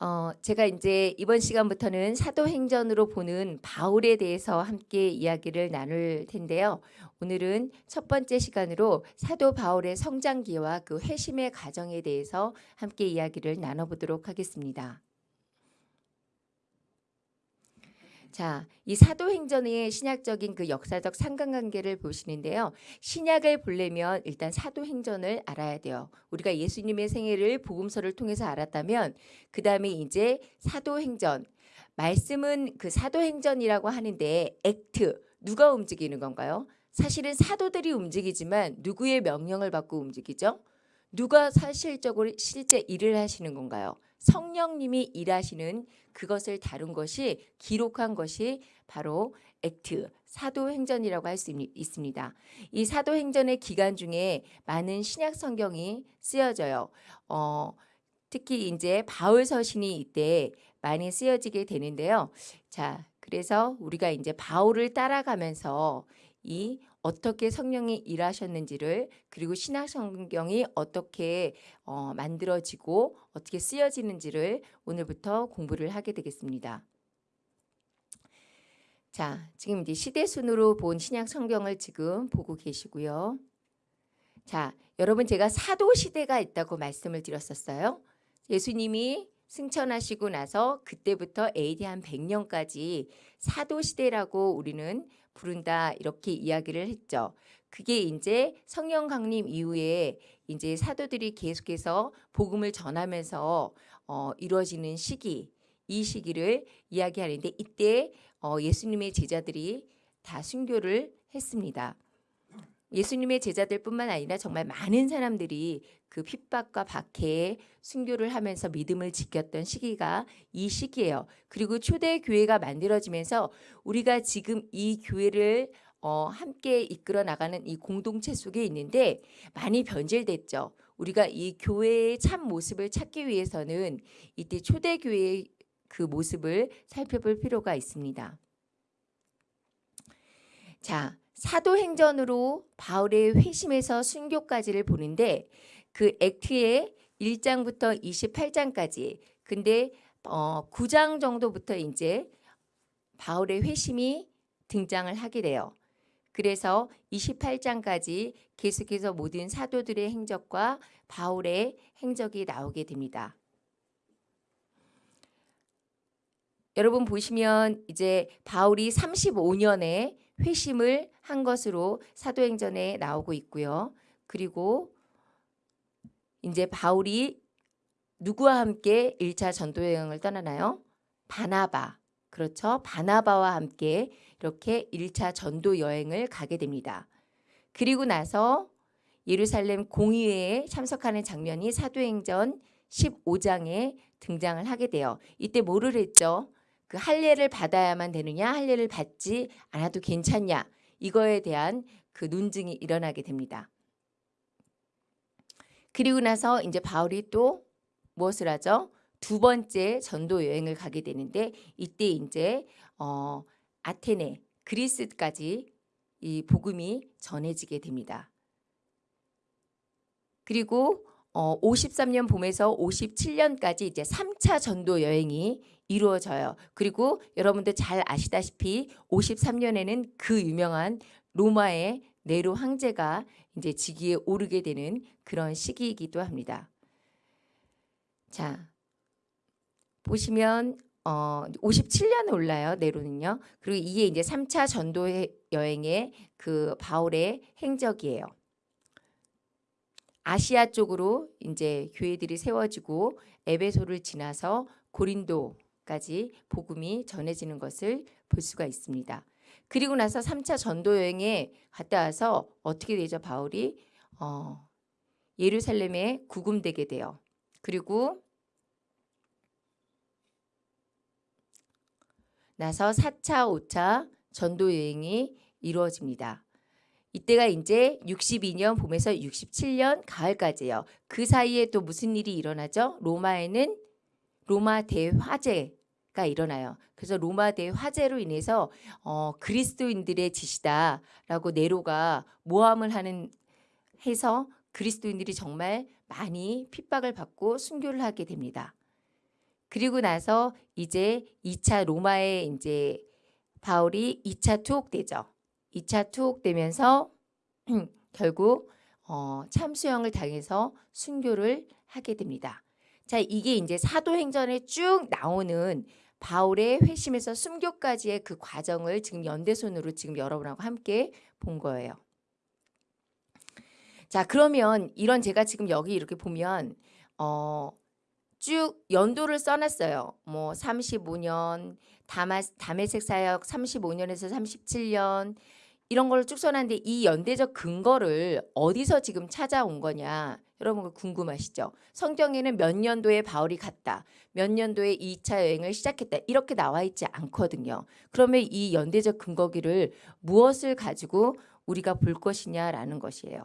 어, 제가 이제 이번 시간부터는 사도행전으로 보는 바울에 대해서 함께 이야기를 나눌 텐데요. 오늘은 첫 번째 시간으로 사도 바울의 성장기와 그 회심의 과정에 대해서 함께 이야기를 나눠보도록 하겠습니다. 자, 이 사도행전의 신약적인 그 역사적 상관관계를 보시는데요. 신약을 보려면 일단 사도행전을 알아야 돼요. 우리가 예수님의 생애를 복음서를 통해서 알았다면 그 다음에 이제 사도행전 말씀은 그 사도행전이라고 하는데 액트 누가 움직이는 건가요? 사실은 사도들이 움직이지만 누구의 명령을 받고 움직이죠? 누가 사실적으로 실제 일을 하시는 건가요? 성령님이 일하시는 그것을 다룬 것이 기록한 것이 바로 액트 사도행전이라고 할 수 있습니다. 이 사도행전의 기간 중에 많은 신약 성경이 쓰여져요. 어, 특히 이제 바울 서신이 이때 많이 쓰여지게 되는데요. 자, 그래서 우리가 이제 바울을 따라가면서 이 어떻게 성령이 일하셨는지를 그리고 신약 성경이 어떻게 어, 만들어지고 어떻게 쓰여지는지를 오늘부터 공부를 하게 되겠습니다. 자, 지금 이제 시대 순으로 본 신약 성경을 지금 보고 계시고요. 자, 여러분 제가 사도 시대가 있다고 말씀을 드렸었어요. 예수님이 승천하시고 나서 그때부터 AD 한 100년까지 사도 시대라고 우리는 부른다 이렇게 이야기를 했죠. 그게 이제 성령 강림 이후에 이제 사도들이 계속해서 복음을 전하면서 어, 이루어지는 시기 이 시기를 이야기하는데 이때 어, 예수님의 제자들이 다 순교를 했습니다. 예수님의 제자들뿐만 아니라 정말 많은 사람들이 그 핍박과 박해에 순교를 하면서 믿음을 지켰던 시기가 이 시기예요. 그리고 초대 교회가 만들어지면서 우리가 지금 이 교회를 어, 함께 이끌어 나가는 이 공동체 속에 있는데 많이 변질됐죠. 우리가 이 교회의 참 모습을 찾기 위해서는 이때 초대 교회의 그 모습을 살펴볼 필요가 있습니다. 자, 사도행전으로 바울의 회심에서 순교까지를 보는데 그 액트의 1장부터 28장까지 근데 어 9장 정도부터 이제 바울의 회심이 등장을 하게 돼요. 그래서 28장까지 계속해서 모든 사도들의 행적과 바울의 행적이 나오게 됩니다. 여러분 보시면 이제 바울이 35년에 회심을 한 것으로 사도행전에 나오고 있고요. 그리고 이제 바울이 누구와 함께 1차 전도 여행을 떠나나요? 바나바. 그렇죠. 바나바와 함께 이렇게 1차 전도 여행을 가게 됩니다. 그리고 나서 예루살렘 공의회에 참석하는 장면이 사도행전 15장에 등장을 하게 돼요. 이때 뭐를 했죠? 그 할례를 받아야만 되느냐 할례를 받지 않아도 괜찮냐 이거에 대한 그 논증이 일어나게 됩니다. 그리고 나서 이제 바울이 또 무엇을 하죠? 두 번째 전도 여행을 가게 되는데 이때 이제 어, 아테네 그리스까지 이 복음이 전해지게 됩니다. 그리고 어, 53년 봄에서 57년까지 이제 3차 전도 여행이 이루어져요. 그리고 여러분들 잘 아시다시피 53년에는 그 유명한 로마의 네로 황제가 이제 직위에 오르게 되는 그런 시기이기도 합니다. 자, 보시면 어 57년에 올라요. 네로는요. 그리고 이게 이제 3차 전도 여행의 그 바울의 행적이에요. 아시아 쪽으로 이제 교회들이 세워지고 에베소를 지나서 고린도 까지 복음이 전해지는 것을 볼 수가 있습니다. 그리고 나서 3차 전도 여행에 갔다 와서 어떻게 되죠? 바울이 어, 예루살렘에 구금되게 돼요. 그리고 나서 4차, 5차 전도 여행이 이루어집니다. 이때가 이제 62년 봄에서 67년 가을까지예요. 그 사이에 또 무슨 일이 일어나죠? 로마에는 로마 대화재 가 일어나요. 그래서 로마 대화재로 인해서 어, 그리스도인들의 짓이다라고 네로가 모함을 하는 해서 그리스도인들이 정말 많이 핍박을 받고 순교를 하게 됩니다. 그리고 나서 이제 2차 로마에 이제 바울이 2차 투옥되죠. 2차 투옥되면서 결국 어, 참수형을 당해서 순교를 하게 됩니다. 자, 이게 이제 사도행전에 쭉 나오는 바울의 회심에서 순교까지의 그 과정을 지금 연대손으로 지금 여러분하고 함께 본 거예요. 자, 그러면 이런 제가 지금 여기 이렇게 보면 어, 쭉 연도를 써놨어요. 뭐 35년, 다마, 다메섹 사역 35년에서 37년 이런 걸쭉 써놨는데 이 연대적 근거를 어디서 지금 찾아온 거냐 여러분 궁금하시죠? 성경에는 몇 년도에 바울이 갔다. 몇 년도에 2차 여행을 시작했다. 이렇게 나와 있지 않거든요. 그러면 이 연대적 근거기를 무엇을 가지고 우리가 볼 것이냐라는 것이에요.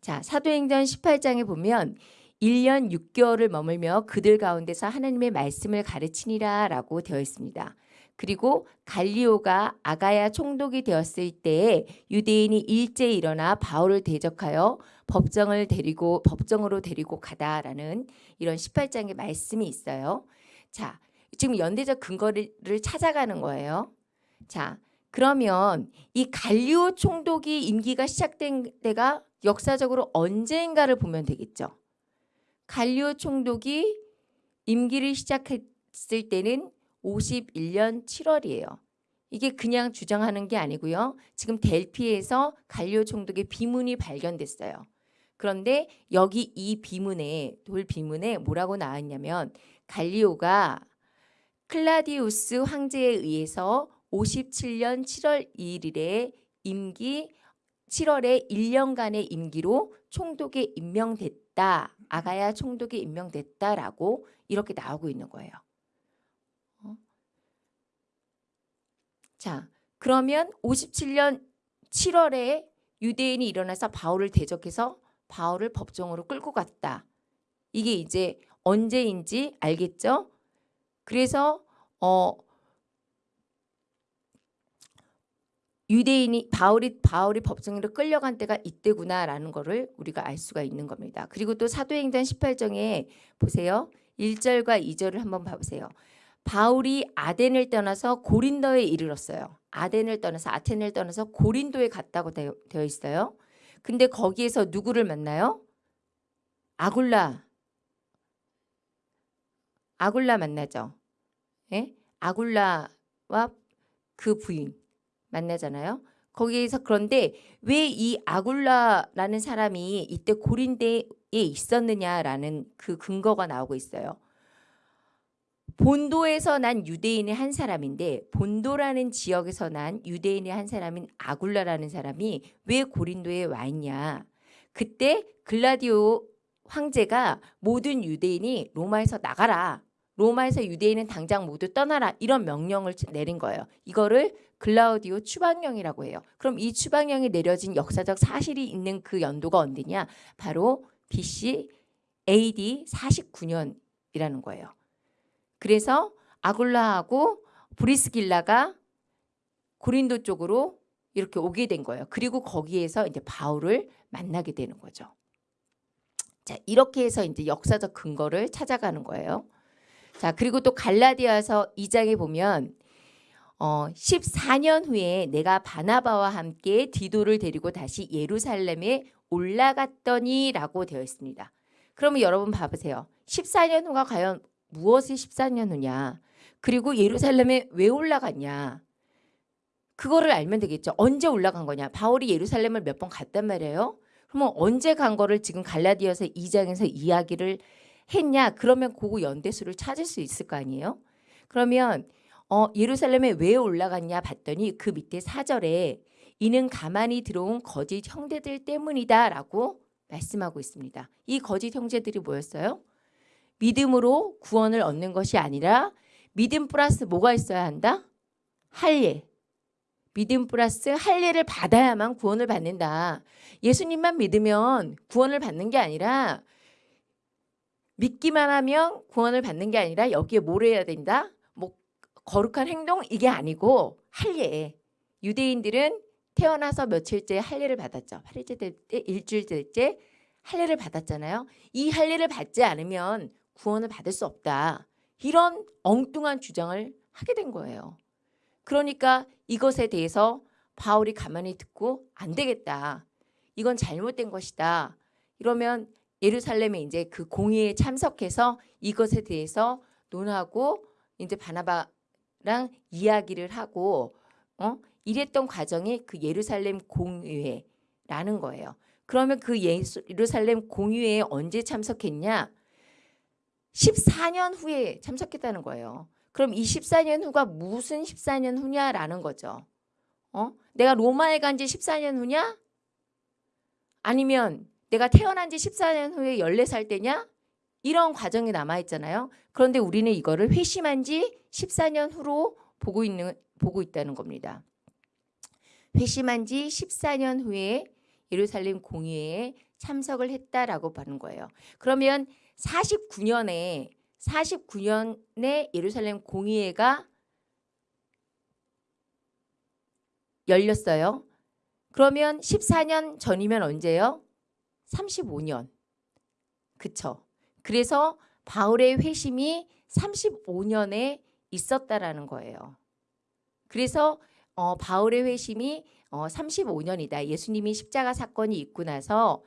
자, 사도행전 18장에 보면 1년 6개월을 머물며 그들 가운데서 하나님의 말씀을 가르치니라 라고 되어 있습니다. 그리고 갈리오가 아가야 총독이 되었을 때에 유대인이 일제히 일어나 바울을 대적하여 법정을 데리고 법정으로 데리고 가다라는 이런 18장의 말씀이 있어요. 자, 지금 연대적 근거를 찾아가는 거예요. 자, 그러면 이 갈리오 총독이 임기가 시작된 때가 역사적으로 언제인가를 보면 되겠죠. 갈리오 총독이 임기를 시작했을 때는 51년 7월이에요. 이게 그냥 주장하는 게 아니고요. 지금 델피에서 갈리오 총독의 비문이 발견됐어요. 그런데 여기 이 비문에 돌 비문에 뭐라고 나왔냐면 갈리오가 클라디우스 황제에 의해서 57년 7월 2일에 임기 7월에 1년간의 임기로 총독에 임명됐다. 아가야 총독에 임명됐다라고 이렇게 나오고 있는 거예요. 자, 그러면 57년 7월에 유대인이 일어나서 바울을 대적해서 바울을 법정으로 끌고 갔다. 이게 이제 언제인지 알겠죠? 그래서 어 유대인이 바울이 바울이 법정으로 끌려간 때가 이때구나라는 것을 우리가 알 수가 있는 겁니다. 그리고 또 사도행전 18장에 보세요. 1절과 2절을 한번 봐 보세요. 바울이 아덴을 떠나서 고린도에 이르렀어요. 아덴을 떠나서 아텐을 떠나서 고린도에 갔다고 되어 있어요. 근데 거기에서 누구를 만나요? 아굴라. 아굴라 만나죠. 예? 아굴라와 그 부인. 만나잖아요. 거기에서 그런데 왜 이 아굴라라는 사람이 이때 고린대에 있었느냐라는 그 근거가 나오고 있어요. 본도에서 난 유대인의 한 사람인데 본도라는 지역에서 난 유대인의 한 사람인 아굴라라는 사람이 왜 고린도에 와 있냐. 그때 글라디오 황제가 모든 유대인이 로마에서 나가라. 로마에서 유대인은 당장 모두 떠나라. 이런 명령을 내린 거예요. 이거를 글라우디오 추방령이라고 해요. 그럼 이 추방령이 내려진 역사적 사실이 있는 그 연도가 언제냐? 바로 BC AD 49년이라는 거예요. 그래서 아굴라하고 브리스길라가 고린도 쪽으로 이렇게 오게 된 거예요. 그리고 거기에서 이제 바울을 만나게 되는 거죠. 자, 이렇게 해서 이제 역사적 근거를 찾아가는 거예요. 자, 그리고 또 갈라디아서 2장에 보면 어, 14년 후에 내가 바나바와 함께 디도를 데리고 다시 예루살렘에 올라갔더니 라고 되어 있습니다. 그러면 여러분 봐보세요. 14년 후가 과연 무엇이 14년 후냐? 그리고 예루살렘에 왜 올라갔냐? 그거를 알면 되겠죠. 언제 올라간 거냐? 바울이 예루살렘을 몇 번 갔단 말이에요. 그러면 언제 간 거를 지금 갈라디아서 2장에서 이야기를 했냐? 그러면 그거 연대수를 찾을 수 있을 거 아니에요? 그러면 어, 예루살렘에 왜 올라갔냐 봤더니 그 밑에 사절에 이는 가만히 들어온 거짓 형제들 때문이다 라고 말씀하고 있습니다. 이 거짓 형제들이 뭐였어요? 믿음으로 구원을 얻는 것이 아니라 믿음 플러스 뭐가 있어야 한다? 할례. 믿음 플러스 할례를 받아야만 구원을 받는다. 예수님만 믿으면 구원을 받는 게 아니라 믿기만 하면 구원을 받는 게 아니라 여기에 뭘 해야 된다? 거룩한 행동 이게 아니고 할례. 유대인들은 태어나서 며칠째 할례를 받았죠. 8일째 될 때, 일주일 될때 할례를 받았잖아요. 이 할례를 받지 않으면 구원을 받을 수 없다. 이런 엉뚱한 주장을 하게 된 거예요. 그러니까 이것에 대해서 바울이 가만히 듣고 안 되겠다. 이건 잘못된 것이다. 이러면 예루살렘에 이제 그 공의에 참석해서 이것에 대해서 논하고 이제 바나바랑 이야기를 하고 어 이랬던 과정이 그 예루살렘 공의회라는 거예요. 그러면 그 예루살렘 공의회에 언제 참석했냐? 14년 후에 참석했다는 거예요. 그럼 이 14년 후가 무슨 14년 후냐라는 거죠. 어? 내가 로마에 간 지 14년 후냐? 아니면 내가 태어난 지 14년 후에 14살 때냐? 이런 과정이 남아 있잖아요. 그런데 우리는 이거를 회심한 지 14년 후로 보고 있는 보고 있다는 겁니다. 회심한 지 14년 후에 예루살렘 공의회에 참석을 했다라고 보는 거예요. 그러면 49년에 49년에 예루살렘 공의회가 열렸어요. 그러면 14년 전이면 언제요? 35년. 그쵸? 그래서 바울의 회심이 35년에 있었다라는 거예요. 그래서 어, 바울의 회심이 어, 35년이다. 예수님이 십자가 사건이 있고 나서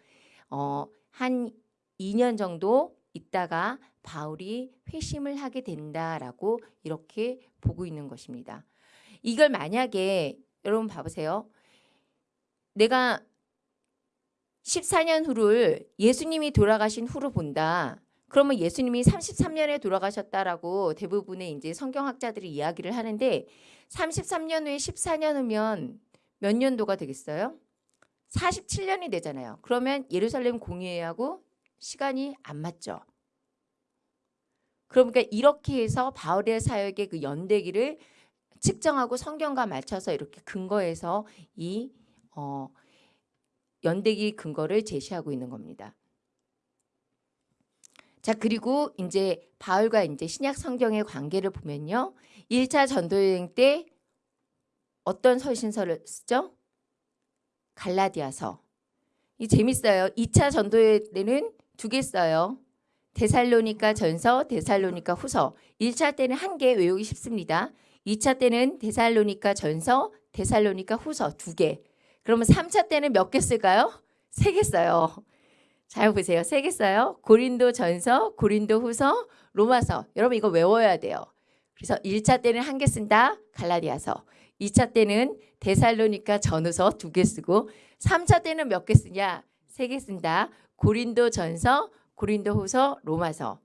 어, 한 2년 정도 있다가 바울이 회심을 하게 된다라고 이렇게 보고 있는 것입니다. 이걸 만약에 여러분 봐보세요. 내가 14년 후를 예수님이 돌아가신 후로 본다. 그러면 예수님이 33년에 돌아가셨다라고 대부분의 이제 성경학자들이 이야기를 하는데 33년 후에 14년 후면 몇 년도가 되겠어요? 47년이 되잖아요. 그러면 예루살렘 공의회하고 시간이 안 맞죠. 그러니까 이렇게 해서 바울의 사역의 그 연대기를 측정하고 성경과 맞춰서 이렇게 근거해서 이 어, 연대기 근거를 제시하고 있는 겁니다. 자 그리고 이제 바울과 이제 신약 성경의 관계를 보면요. 1차 전도 여행 때 어떤 서신서를 쓰죠? 갈라디아서. 이 재밌어요. 2차 전도 여행 때는 두 개 써요. 데살로니가 전서, 데살로니가 후서. 1차 때는 한 개 외우기 쉽습니다. 2차 때는 데살로니가 전서, 데살로니가 후서 두 개. 그러면 3차 때는 몇 개 쓸까요? 세 개 써요. 잘 보세요. 세 개 써요. 고린도 전서, 고린도 후서, 로마서. 여러분 이거 외워야 돼요. 그래서 1차 때는 한 개 쓴다. 갈라디아서. 2차 때는 데살로니가 전후서 두 개 쓰고 3차 때는 몇 개 쓰냐? 세 개 쓴다. 고린도 전서, 고린도 후서, 로마서.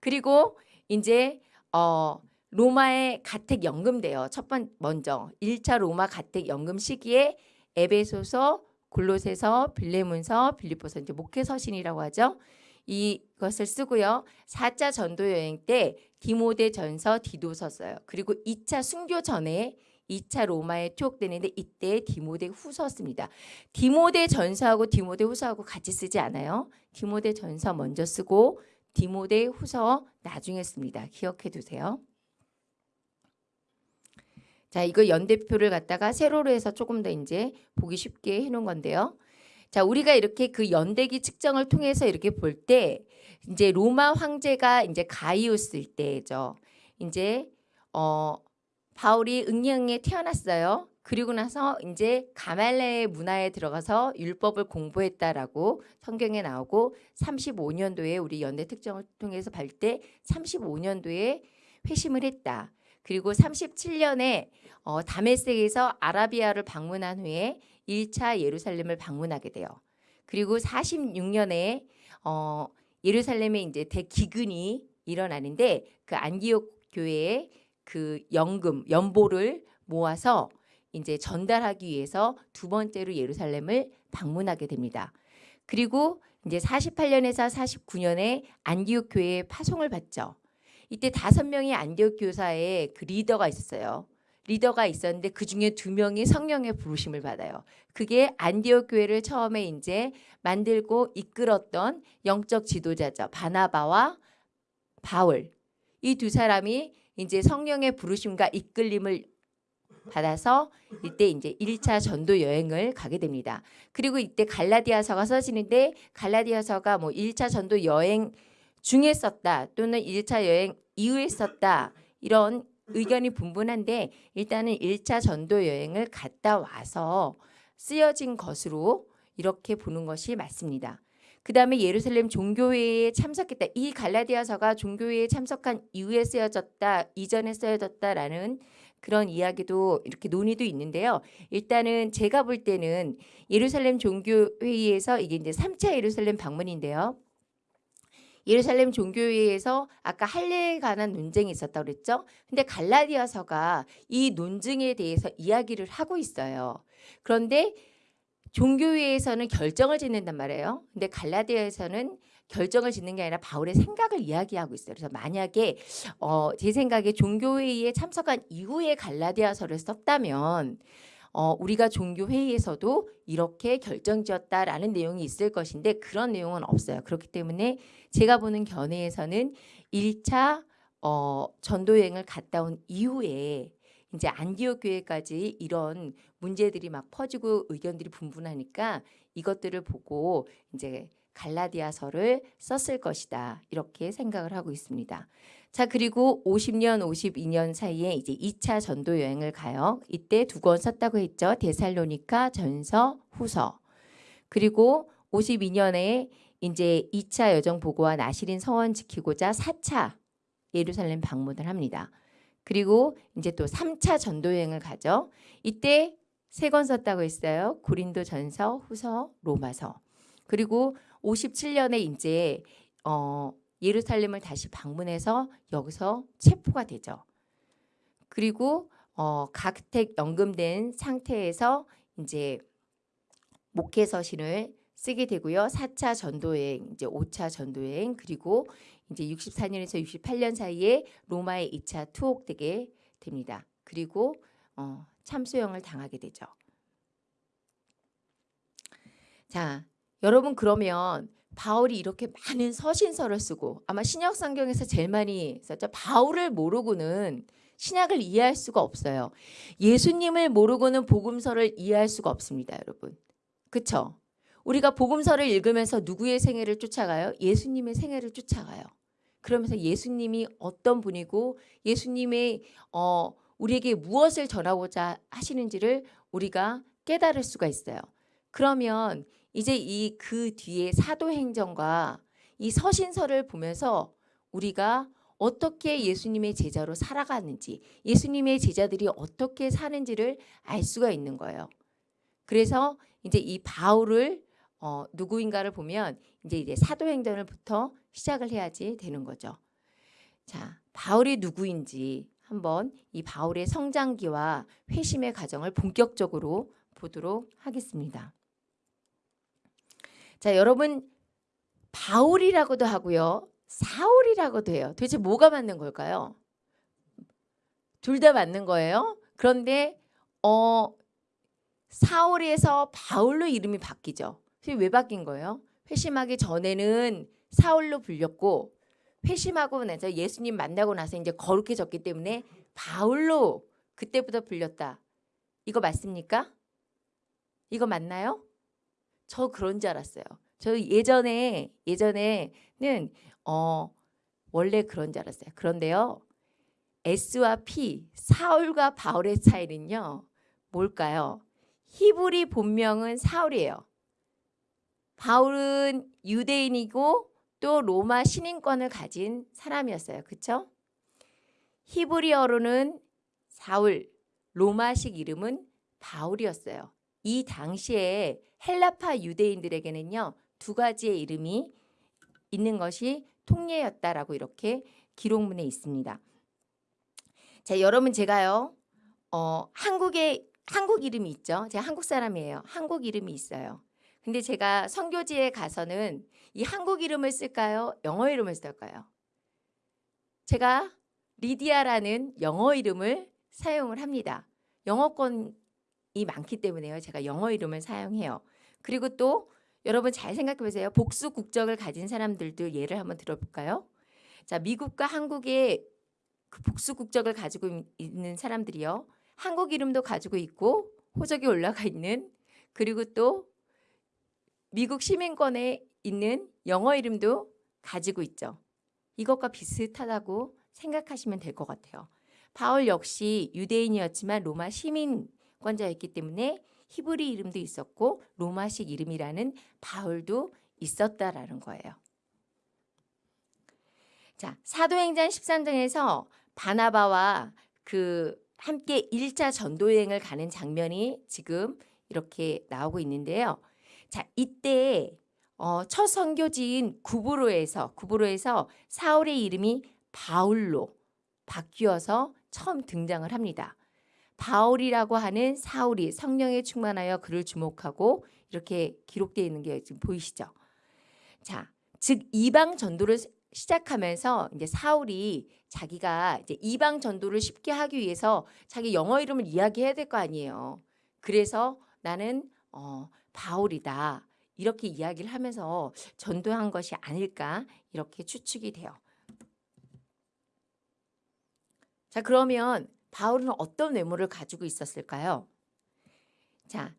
그리고 이제 어 로마의 가택 연금돼요. 첫 번 먼저 1차 로마 가택 연금 시기에 에베소서, 골로새서, 빌레몬서, 빌립보서 이제 목회 서신이라고 하죠. 이것을 쓰고요. 4차 전도 여행 때 디모데 전서, 디도서 써요. 그리고 2차 순교 전에 2차 로마에 투옥되는데 이때 디모데 후서 씁니다. 디모데 전서하고 디모데 후서하고 같이 쓰지 않아요. 디모데 전서 먼저 쓰고 디모데 후서 나중에 씁니다. 기억해 두세요. 자, 이거 연대표를 갖다가 세로로 해서 조금 더 이제 보기 쉽게 해 놓은 건데요. 자, 우리가 이렇게 그 연대기 측정을 통해서 이렇게 볼 때 이제 로마 황제가 이제 가이우스일 때죠. 이제 어 바울이 응령에 태어났어요. 그리고 나서 이제 가말레의 문화에 들어가서 율법을 공부했다라고 성경에 나오고 35년도에 우리 연대 특정을 통해서 볼 때 35년도에 회심을 했다. 그리고 37년에 어, 다메섹에서 아라비아를 방문한 후에 1차 예루살렘을 방문하게 돼요. 그리고 46년에 어, 예루살렘에 이제 대기근이 일어나는데 그 안디옥 교회에 그 연금 연보를 모아서 이제 전달하기 위해서 두 번째로 예루살렘을 방문하게 됩니다. 그리고 이제 48년에서 49년에 안디옥 교회에 파송을 받죠. 이때 다섯 명의 안디옥 교사의 그 리더가 있었어요. 리더가 있었는데 그 중에 두 명이 성령의 부르심을 받아요. 그게 안디옥 교회를 처음에 이제 만들고 이끌었던 영적 지도자죠. 바나바와 바울. 이 두 사람이 이제 성령의 부르심과 이끌림을 받아서 이때 이제 1차 전도 여행을 가게 됩니다. 그리고 이때 갈라디아서가 써지는데 갈라디아서가 뭐 1차 전도 여행 중에 썼다 또는 1차 여행 이후에 썼다. 이런 의견이 분분한데 일단은 1차 전도 여행을 갔다 와서 쓰여진 것으로 이렇게 보는 것이 맞습니다. 그 다음에 예루살렘 종교회에 참석했다. 이 갈라디아서가 종교회에 참석한 이후에 쓰여졌다. 이전에 쓰여졌다라는 그런 이야기도 이렇게 논의도 있는데요. 일단은 제가 볼 때는 예루살렘 종교회의에서 이게 이제 3차 예루살렘 방문인데요. 예루살렘 종교회의에서 아까 할례에 관한 논쟁이 있었다고 그랬죠. 근데 갈라디아서가 이 논증에 대해서 이야기를 하고 있어요. 그런데 종교회에서는 결정을 짓는단 말이에요. 근데 갈라디아에서는 결정을 짓는 게 아니라 바울의 생각을 이야기하고 있어요. 그래서 만약에 어, 제 생각에 종교회의에 참석한 이후에 갈라디아서를 썼다면 어, 우리가 종교회의에서도 이렇게 결정지었다라는 내용이 있을 것인데 그런 내용은 없어요. 그렇기 때문에 제가 보는 견해에서는 1차 어, 전도여행을 갔다 온 이후에 이제 안디옥 교회까지 이런 문제들이 막 퍼지고 의견들이 분분하니까 이것들을 보고 이제 갈라디아서를 썼을 것이다. 이렇게 생각을 하고 있습니다. 자, 그리고 50년, 52년 사이에 이제 2차 전도 여행을 가요. 이때 두 권 썼다고 했죠. 데살로니카 전서, 후서. 그리고 52년에 이제 2차 여정 보고와 나시린 서원 지키고자 4차 예루살렘 방문을 합니다. 그리고 이제 또 3차 전도 여행을 가죠. 이때 세 권 썼다고 했어요. 고린도 전서, 후서, 로마서. 그리고 57년에 이제 어 예루살렘을 다시 방문해서 여기서 체포가 되죠. 그리고 어 각택 연금된 상태에서 이제 목회 서신을 쓰게 되고요. 4차 전도여행, 이제 5차 전도여행 그리고 이제 64년에서 68년 사이에 로마에 2차 투옥되게 됩니다. 그리고 어, 참수형을 당하게 되죠. 자, 여러분 그러면 바울이 이렇게 많은 서신서를 쓰고 아마 신약 성경에서 제일 많이 썼죠. 바울을 모르고는 신약을 이해할 수가 없어요. 예수님을 모르고는 복음서를 이해할 수가 없습니다, 여러분. 그렇죠? 우리가 복음서를 읽으면서 누구의 생애를 쫓아가요? 예수님의 생애를 쫓아가요. 그러면서 예수님이 어떤 분이고 예수님의 어 우리에게 무엇을 전하고자 하시는지를 우리가 깨달을 수가 있어요. 그러면 이제 이 그 뒤에 사도행전과 이 서신서를 보면서 우리가 어떻게 예수님의 제자로 살아가는지 예수님의 제자들이 어떻게 사는지를 알 수가 있는 거예요. 그래서 이제 이 바울을 어, 누구인가를 보면 이제 이제 사도행전을부터 시작을 해야지 되는 거죠. 자, 바울이 누구인지 한번 이 바울의 성장기와 회심의 과정을 본격적으로 보도록 하겠습니다. 자, 여러분 바울이라고도 하고요. 사울이라고도 해요. 도대체 뭐가 맞는 걸까요? 둘 다 맞는 거예요. 그런데 어 사울에서 바울로 이름이 바뀌죠. 왜 바뀐 거예요? 회심하기 전에는 사울로 불렸고 회심하고 나서 예수님 만나고 나서 이제 거룩해졌기 때문에 바울로 그때부터 불렸다. 이거 맞습니까? 이거 맞나요? 저 그런 줄 알았어요. 저 예전에 예전에는 어 원래 그런 줄 알았어요. 그런데요. S와 P, 사울과 바울의 차이는요. 뭘까요? 히브리 본명은 사울이에요. 바울은 유대인이고 또 로마 신인권을 가진 사람이었어요. 그렇죠? 히브리어로는 사울, 로마식 이름은 바울이었어요. 이 당시에 헬라파 유대인들에게는요. 두 가지의 이름이 있는 것이 통례였다라고 이렇게 기록문에 있습니다. 자, 여러분 제가요. 어, 한국에 한국 이름이 있죠. 제가 한국 사람이에요. 한국 이름이 있어요. 근데 제가 선교지에 가서는 이 한국 이름을 쓸까요? 영어 이름을 쓸까요? 제가 리디아라는 영어 이름을 사용을 합니다. 영어권이 많기 때문에요. 제가 영어 이름을 사용해요. 그리고 또 여러분 잘 생각해 보세요. 복수 국적을 가진 사람들도 예를 한번 들어볼까요? 자, 미국과 한국의 그 복수 국적을 가지고 있는 사람들이요. 한국 이름도 가지고 있고 호적이 올라가 있는 그리고 또 미국 시민권에 있는 영어 이름도 가지고 있죠. 이것과 비슷하다고 생각하시면 될 것 같아요. 바울 역시 유대인이었지만 로마 시민권자였기 때문에 히브리 이름도 있었고 로마식 이름이라는 바울도 있었다라는 거예요. 자, 사도행전 13장에서 바나바와 그 함께 1차 전도 여행을 가는 장면이 지금 이렇게 나오고 있는데요. 자, 이때 어, 첫 선교지인 구브로에서 구브로에서 사울의 이름이 바울로 바뀌어서 처음 등장을 합니다. 바울이라고 하는 사울이 성령에 충만하여 그를 주목하고 이렇게 기록되어 있는 게 지금 보이시죠? 자, 즉 이방 전도를 시작하면서 이제 사울이 자기가 이제 이방 전도를 쉽게 하기 위해서 자기 영어 이름을 이야기해야 될 거 아니에요. 그래서 나는 어, 바울이다. 이렇게 이야기를 하면서 전도한 것이 아닐까 이렇게 추측이 돼요. 자, 그러면 바울은 어떤 외모를 가지고 있었을까요? 자,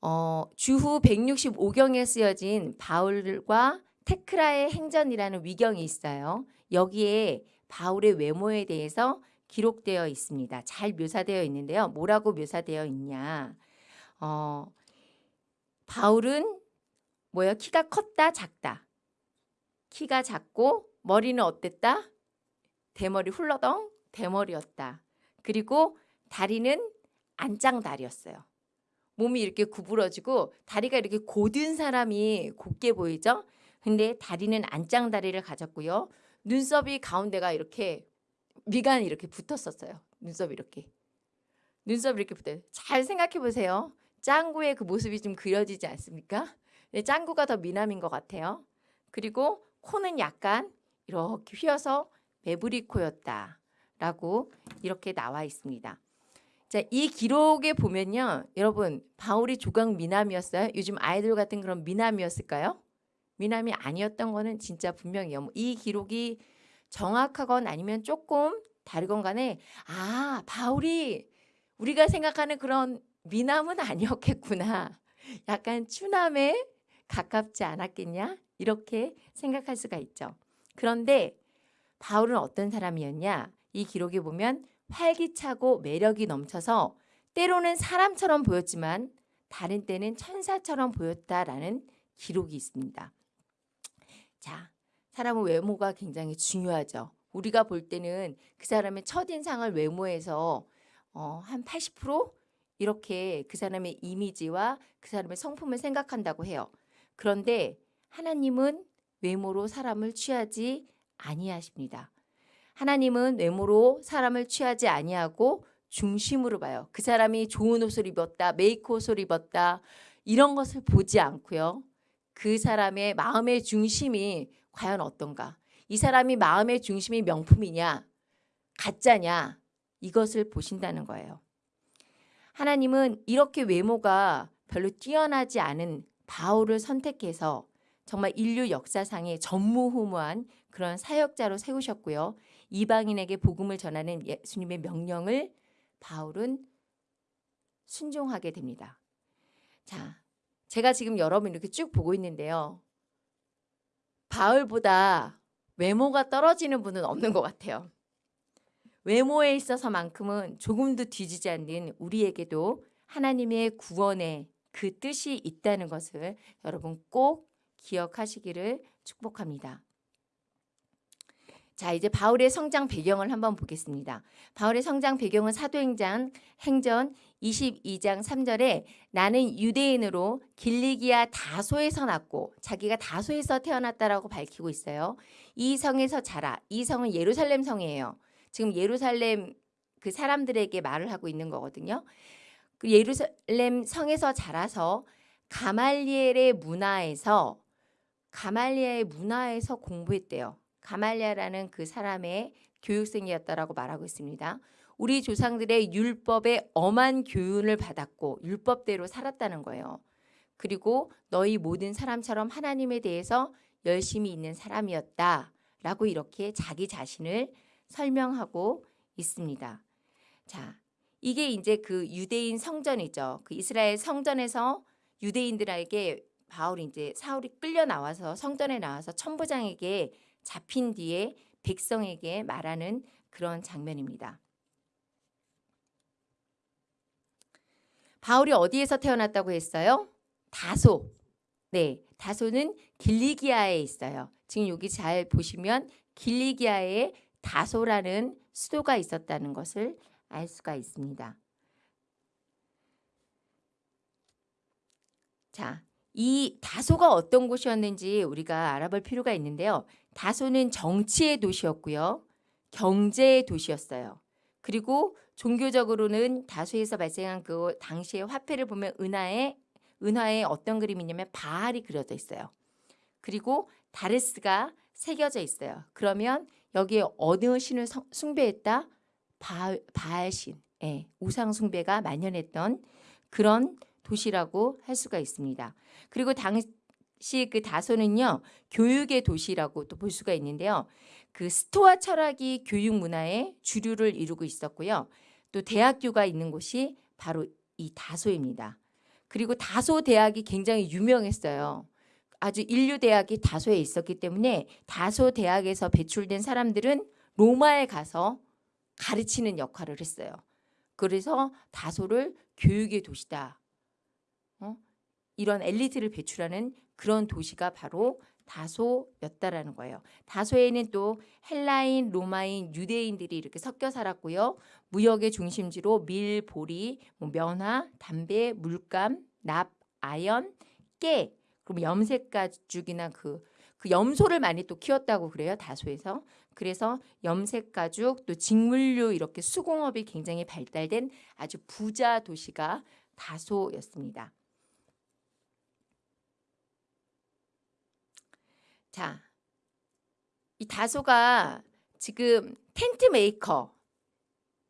어, 주후 165경에 쓰여진 바울과 테크라의 행전이라는 위경이 있어요. 여기에 바울의 외모에 대해서 기록되어 있습니다. 잘 묘사되어 있는데요. 뭐라고 묘사되어 있냐? 어, 바울은 뭐야? 키가 컸다, 작다. 키가 작고 머리는 어땠다? 대머리 훌러덩 대머리였다. 그리고 다리는 안짱다리였어요. 몸이 이렇게 구부러지고 다리가 이렇게 곧은 사람이 곧게 보이죠? 근데 다리는 안짱다리를 가졌고요. 눈썹이 가운데가 이렇게 미간이 이렇게 붙었었어요. 눈썹이 이렇게. 눈썹이 이렇게 붙어요. 잘 생각해 보세요. 짱구의 그 모습이 좀 그려지지 않습니까? 네, 짱구가 더 미남인 것 같아요. 그리고 코는 약간 이렇게 휘어서 매부리 코였다. 라고 이렇게 나와 있습니다. 자, 이 기록에 보면요. 여러분, 바울이 조각 미남이었어요? 요즘 아이돌 같은 그런 미남이었을까요? 미남이 아니었던 거는 진짜 분명해요. 뭐 이 기록이 정확하건 아니면 조금 다르건 간에 아, 바울이 우리가 생각하는 그런 미남은 아니었겠구나. 약간 추남에 가깝지 않았겠냐? 이렇게 생각할 수가 있죠. 그런데 바울은 어떤 사람이었냐? 이 기록에 보면 활기차고 매력이 넘쳐서 때로는 사람처럼 보였지만 다른 때는 천사처럼 보였다라는 기록이 있습니다. 자, 사람의 외모가 굉장히 중요하죠. 우리가 볼 때는 그 사람의 첫인상을 외모에서 어, 한 80% 이렇게 그 사람의 이미지와 그 사람의 성품을 생각한다고 해요. 그런데 하나님은 외모로 사람을 취하지 아니하십니다. 하나님은 외모로 사람을 취하지 아니하고 중심으로 봐요. 그 사람이 좋은 옷을 입었다, 메이크 옷을 입었다 이런 것을 보지 않고요. 그 사람의 마음의 중심이 과연 어떤가? 이 사람이 마음의 중심이 명품이냐, 가짜냐 이것을 보신다는 거예요. 하나님은 이렇게 외모가 별로 뛰어나지 않은 바울을 선택해서 정말 인류 역사상에 전무후무한 그런 사역자로 세우셨고요. 이방인에게 복음을 전하는 예수님의 명령을 바울은 순종하게 됩니다. 자, 제가 지금 여러분 이렇게 쭉 보고 있는데요. 바울보다 외모가 떨어지는 분은 없는 것 같아요. 외모에 있어서만큼은 조금도 뒤지지 않는 우리에게도 하나님의 구원의 그 뜻이 있다는 것을 여러분 꼭 기억하시기를 축복합니다. 자, 이제 바울의 성장 배경을 한번 보겠습니다. 바울의 성장 배경은 사도행전 행전 22장 3절에 나는 유대인으로 길리기아 다소에서 났고 자기가 다소에서 태어났다라고 밝히고 있어요. 이 성에서 자라. 이 성은 예루살렘 성이에요. 지금 예루살렘 그 사람들에게 말을 하고 있는 거거든요. 그 예루살렘 성에서 자라서 가말리엘의 문화에서 가말리엘의 문화에서 공부했대요. 가말리아라는 그 사람의 교육생이었다라고 말하고 있습니다. 우리 조상들의 율법에 엄한 교훈을 받았고 율법대로 살았다는 거예요. 그리고 너희 모든 사람처럼 하나님에 대해서 열심히 있는 사람이었다 라고 이렇게 자기 자신을 설명하고 있습니다. 자, 이게 이제 그 유대인 성전이죠. 그 이스라엘 성전에서 유대인들에게 바울이 이제 사울이 끌려 나와서 성전에 나와서 천부장에게 잡힌 뒤에 백성에게 말하는 그런 장면입니다. 바울이 어디에서 태어났다고 했어요? 다소. 네, 다소는 길리기아에 있어요. 지금 여기 잘 보시면 길리기아에 다소라는 수도가 있었다는 것을 알 수가 있습니다. 자, 이 다소가 어떤 곳이었는지 우리가 알아볼 필요가 있는데요. 다소는 정치의 도시였고요. 경제의 도시였어요. 그리고 종교적으로는 다소에서 발생한 그 당시의 화폐를 보면 은하에 은하에 어떤 그림이 있냐면 바알이 그려져 있어요. 그리고 다레스가 새겨져 있어요. 그러면 여기에 어느 신을 숭배했다? 바알, 바알신, 예, 우상 숭배가 만연했던 그런 도시라고 할 수가 있습니다. 그리고 당시 그 다소는요 교육의 도시라고 또 볼 수가 있는데요. 그 스토아 철학이 교육 문화의 주류를 이루고 있었고요. 또 대학교가 있는 곳이 바로 이 다소입니다. 그리고 다소 대학이 굉장히 유명했어요. 아주 인류 대학이 다소에 있었기 때문에 다소 대학에서 배출된 사람들은 로마에 가서 가르치는 역할을 했어요. 그래서 다소를 교육의 도시다. 어? 이런 엘리트를 배출하는 그런 도시가 바로 다소였다라는 거예요. 다소에는 또 헬라인, 로마인, 유대인들이 이렇게 섞여 살았고요. 무역의 중심지로 밀, 보리, 뭐 면화, 담배, 물감, 납, 아연, 깨, 그럼 염색 가죽이나 그, 그 염소를 많이 또 키웠다고 그래요. 다소에서. 그래서 염색 가죽, 또 직물류 이렇게 수공업이 굉장히 발달된 아주 부자 도시가 다소였습니다. 자, 이 다소가 지금 tent maker,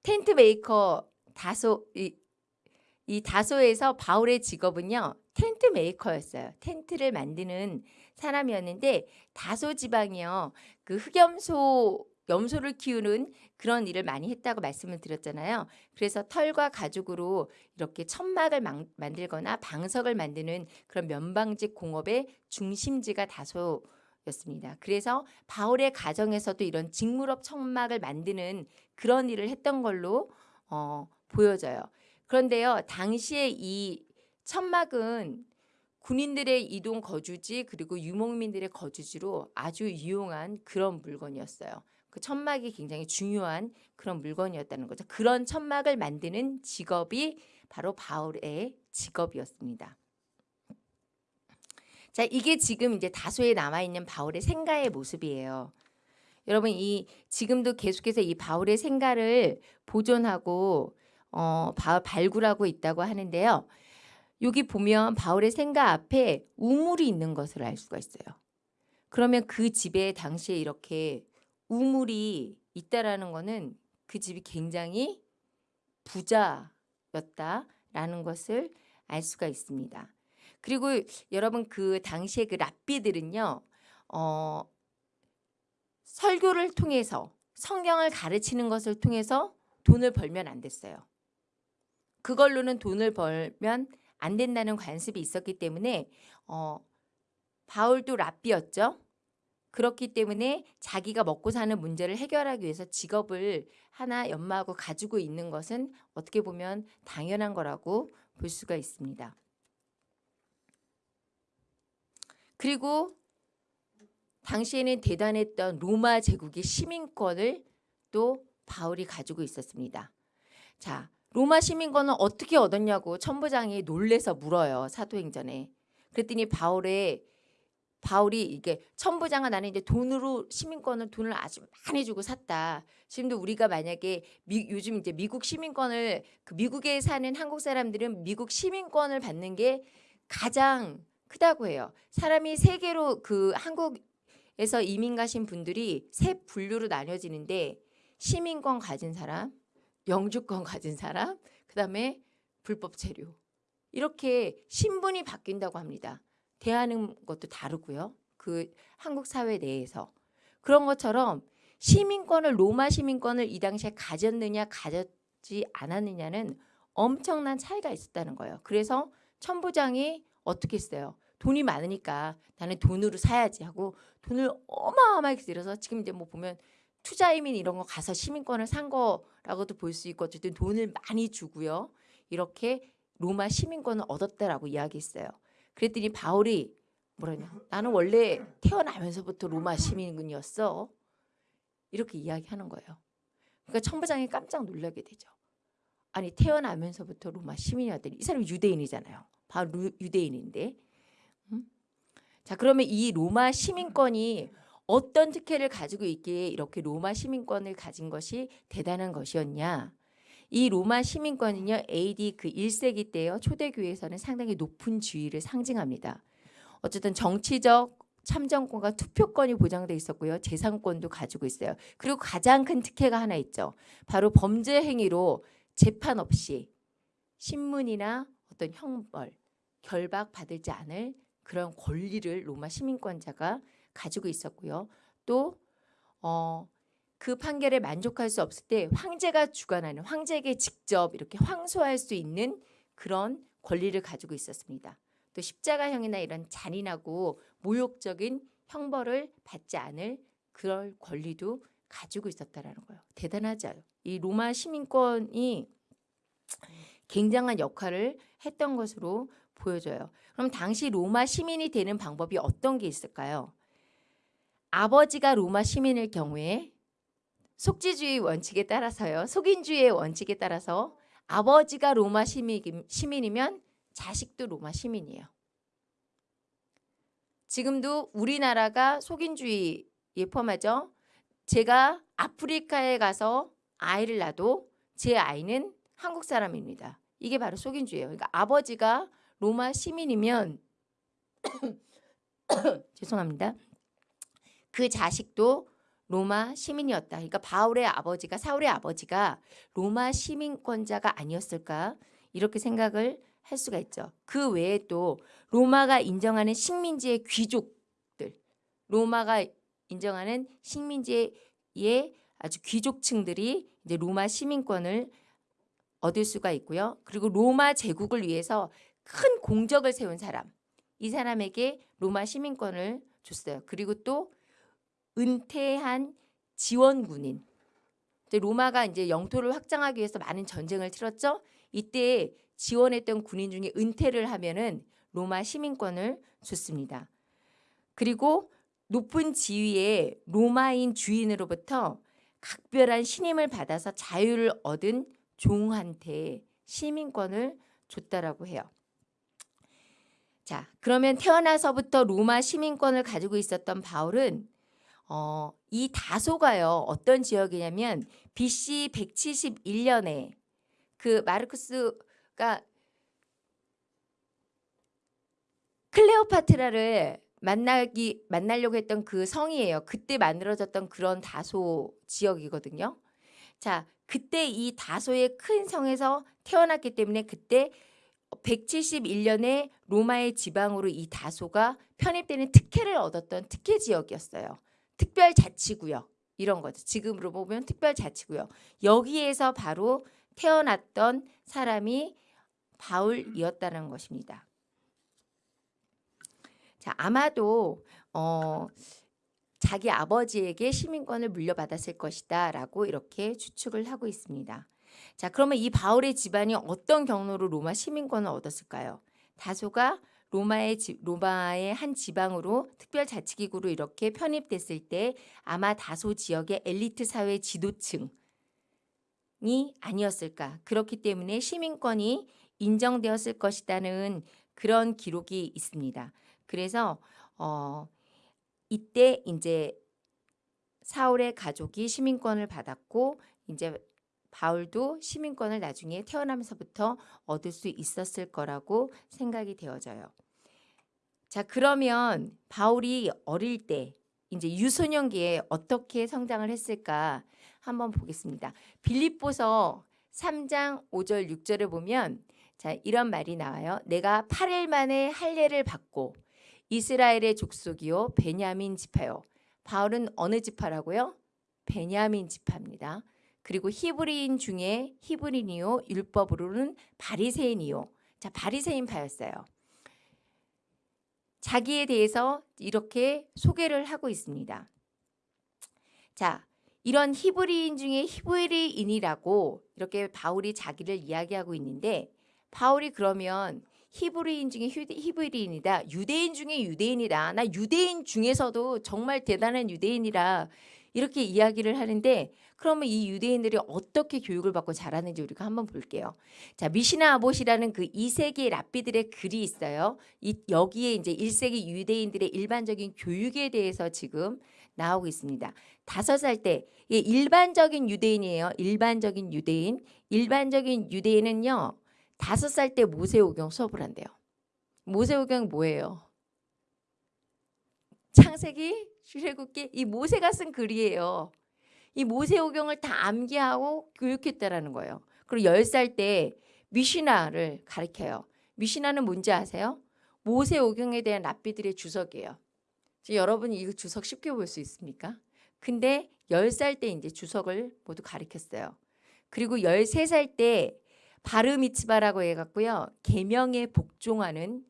tent maker 다소 이, 이 다소에서 바울의 직업은요 텐트 메이커였어요. 텐트를 만드는 사람이었는데 다소 지방이요 그 흑염소 염소를 키우는 그런 일을 많이 했다고 말씀을 드렸잖아요. 그래서 털과 가죽으로 이렇게 천막을 만, 만들거나 방석을 만드는 그런 면방직 공업의 중심지가 다소 였습니다. 그래서 바울의 가정에서도 이런 직물업 천막을 만드는 그런 일을 했던 걸로 어, 보여져요. 그런데요, 당시에 이 천막은 군인들의 이동 거주지 그리고 유목민들의 거주지로 아주 유용한 그런 물건이었어요. 그 천막이 굉장히 중요한 그런 물건이었다는 거죠. 그런 천막을 만드는 직업이 바로 바울의 직업이었습니다. 자, 이게 지금 이제 다소에 남아 있는 바울의 생가의 모습이에요. 여러분 이 지금도 계속해서 이 바울의 생가를 보존하고 어, 발굴하고 있다고 하는데요. 여기 보면 바울의 생가 앞에 우물이 있는 것을 알 수가 있어요. 그러면 그 집에 당시에 이렇게 우물이 있다라는 것은 그 집이 굉장히 부자였다라는 것을 알 수가 있습니다. 그리고 여러분 그 당시에 그 랍비들은요. 어, 설교를 통해서 성경을 가르치는 것을 통해서 돈을 벌면 안 됐어요. 그걸로는 돈을 벌면 안 된다는 관습이 있었기 때문에 어, 바울도 랍비였죠. 그렇기 때문에 자기가 먹고 사는 문제를 해결하기 위해서 직업을 하나 연마하고 가지고 있는 것은 어떻게 보면 당연한 거라고 볼 수가 있습니다. 그리고 당시에는 대단했던 로마 제국의 시민권을 또 바울이 가지고 있었습니다. 자, 로마 시민권은 어떻게 얻었냐고 천부장이 놀래서 물어요. 사도행전에. 그랬더니 바울의 바울이 이게 천부장아 나는 이제 돈으로 시민권을 돈을 아주 많이 주고 샀다. 지금도 우리가 만약에 미, 요즘 이제 미국 시민권을 그 미국에 사는 한국 사람들은 미국 시민권을 받는 게 가장 크다고 해요. 사람이 세계로 그 한국에서 이민 가신 분들이 세 분류로 나뉘어지는데 시민권 가진 사람, 영주권 가진 사람, 그 다음에 불법 체류. 이렇게 신분이 바뀐다고 합니다. 대하는 것도 다르고요. 그 한국 사회 내에서 그런 것처럼 시민권을 로마 시민권을 이 당시에 가졌느냐 가졌지 않았느냐는 엄청난 차이가 있었다는 거예요. 그래서 천부장이 어떻게 했어요? 돈이 많으니까 나는 돈으로 사야지 하고 돈을 어마어마하게 들여서 지금 이제 뭐 보면 투자이민 이런 거 가서 시민권을 산 거라고도 볼 수 있고 어쨌든 돈을 많이 주고요. 이렇게 로마 시민권을 얻었다라고 이야기했어요. 그랬더니 바울이 뭐라냐? 나는 원래 태어나면서부터 로마 시민이었어. 이렇게 이야기하는 거예요. 그러니까 청부장이 깜짝 놀라게 되죠. 아니 태어나면서부터 로마 시민이었더니 이 사람이 유대인이잖아요. 바로 유대인인데. 음? 자 그러면 이 로마 시민권이 어떤 특혜를 가지고 있기에 이렇게 로마 시민권을 가진 것이 대단한 것이었냐? 이 로마 시민권은요 AD 그 1세기 때요 초대교회에서는 상당히 높은 지위를 상징합니다. 어쨌든 정치적 참정권과 투표권이 보장돼 있었고요. 재산권도 가지고 있어요. 그리고 가장 큰 특혜가 하나 있죠. 바로 범죄 행위로 재판 없이 신문이나 어떤 형벌, 결박 받을지 않을 그런 권리를 로마 시민권자가 가지고 있었고요. 또 어, 그 판결에 만족할 수 없을 때 황제가 주관하는 황제에게 직접 이렇게 황소할 수 있는 그런 권리를 가지고 있었습니다. 또 십자가형이나 이런 잔인하고 모욕적인 형벌을 받지 않을 그럴 권리도 가지고 있었다라는 거예요. 대단하죠. 이 로마 시민권이 굉장한 역할을 했던 것으로 보여져요. 그럼 당시 로마 시민이 되는 방법이 어떤 게 있을까요? 아버지가 로마 시민일 경우에 속지주의 원칙에 따라서요. 속인주의의 원칙에 따라서 아버지가 로마 시민이면 자식도 로마 시민이에요. 지금도 우리나라가 속인주의에 포함하죠. 제가 아프리카에 가서 아이를 낳아도 제 아이는 한국 사람입니다. 이게 바로 속인주의예요. 그러니까 아버지가 로마 시민이면 죄송합니다. 그 자식도 로마 시민이었다. 그러니까 바울의 아버지가 사울의 아버지가 로마 시민권자가 아니었을까 이렇게 생각을 할 수가 있죠. 그 외에 또 로마가 인정하는 식민지의 귀족들, 로마가 인정하는 식민지의 아주 귀족층들이 이제 로마 시민권을 얻을 수가 있고요. 그리고 로마 제국을 위해서 큰 공적을 세운 사람, 이 사람에게 로마 시민권을 줬어요. 그리고 또 은퇴한 지원군인, 로마가 이제 영토를 확장하기 위해서 많은 전쟁을 치렀죠. 이때 지원했던 군인 중에 은퇴를 하면은 로마 시민권을 줬습니다. 그리고 높은 지위의 로마인 주인으로부터 각별한 신임을 받아서 자유를 얻은 종한테 시민권을 줬다라고 해요. 자, 그러면 태어나서부터 로마 시민권을 가지고 있었던 바울은 어, 이 다소가요. 어떤 지역이냐면 BC 171년에 그 마르크스가 클레오파트라를 만나기 만나려고 했던 그 성이에요. 그때 만들어졌던 그런 다소 지역이거든요. 자, 그때 이 다소의 큰 성에서 태어났기 때문에 그때 171년에 로마의 지방으로 이 다소가 편입되는 특혜를 얻었던 특혜 지역이었어요. 특별자치구역 이런 거죠. 지금으로 보면 특별자치구역. 여기에서 바로 태어났던 사람이 바울이었다는 것입니다. 자, 아마도 어, 자기 아버지에게 시민권을 물려받았을 것이다 라고 이렇게 추측을 하고 있습니다. 자, 그러면 이 바울의 집안이 어떤 경로로 로마 시민권을 얻었을까요? 다소가 로마의 지, 로마의 한 지방으로 특별자치기구로 이렇게 편입됐을 때 아마 다소 지역의 엘리트 사회 지도층이 아니었을까. 그렇기 때문에 시민권이 인정되었을 것이라는 그런 기록이 있습니다. 그래서 어 이때 이제 사울의 가족이 시민권을 받았고 이제 바울도 시민권을 나중에 태어나면서부터 얻을 수 있었을 거라고 생각이 되어져요. 자, 그러면 바울이 어릴 때 이제 유소년기에 어떻게 성장을 했을까 한번 보겠습니다. 빌립보서 3장 5절 6절을 보면 자, 이런 말이 나와요. 내가 8일 만에 할례를 받고 이스라엘의 족속이요 베냐민 지파요. 바울은 어느 지파라고요? 베냐민 지파입니다. 그리고 히브리인 중에 히브리니요 율법으로는 바리새인이요. 자, 바리새인 파였어요. 자기에 대해서 이렇게 소개를 하고 있습니다. 자, 이런 히브리인 중에 히브리인이라고 이렇게 바울이 자기를 이야기하고 있는데 바울이 그러면 히브리인 중에 휴- 히브리인이다. 유대인 중에 유대인이다. 나 유대인 중에서도 정말 대단한 유대인이라 이렇게 이야기를 하는데 그러면 이 유대인들이 어떻게 교육을 받고 자라는지 우리가 한번 볼게요. 자, 미시나 아봇이라는 그 2세기 랍비들의 글이 있어요. 이, 여기에 이제 1세기 유대인들의 일반적인 교육에 대해서 지금 나오고 있습니다. 다섯 살 때, 예, 일반적인 유대인이에요. 일반적인 유대인. 일반적인 유대인은요, 다섯 살 때 모세오경 수업을 한대요. 모세오경 뭐예요? 창세기, 출애굽기, 이 모세가 쓴 글이에요. 이 모세오경을 다 암기하고 교육했다라는 거예요. 그리고 열살때 미시나를 가르쳐요. 미시나는 뭔지 아세요? 모세오경에 대한 랍비들의 주석이에요. 지금 여러분이 이거 주석 쉽게 볼 수 있습니까? 근데 열살때 이제 주석을 모두 가르쳤어요. 그리고 열세 살때 바르미츠바라고 해갖고요. 계명에 복종하는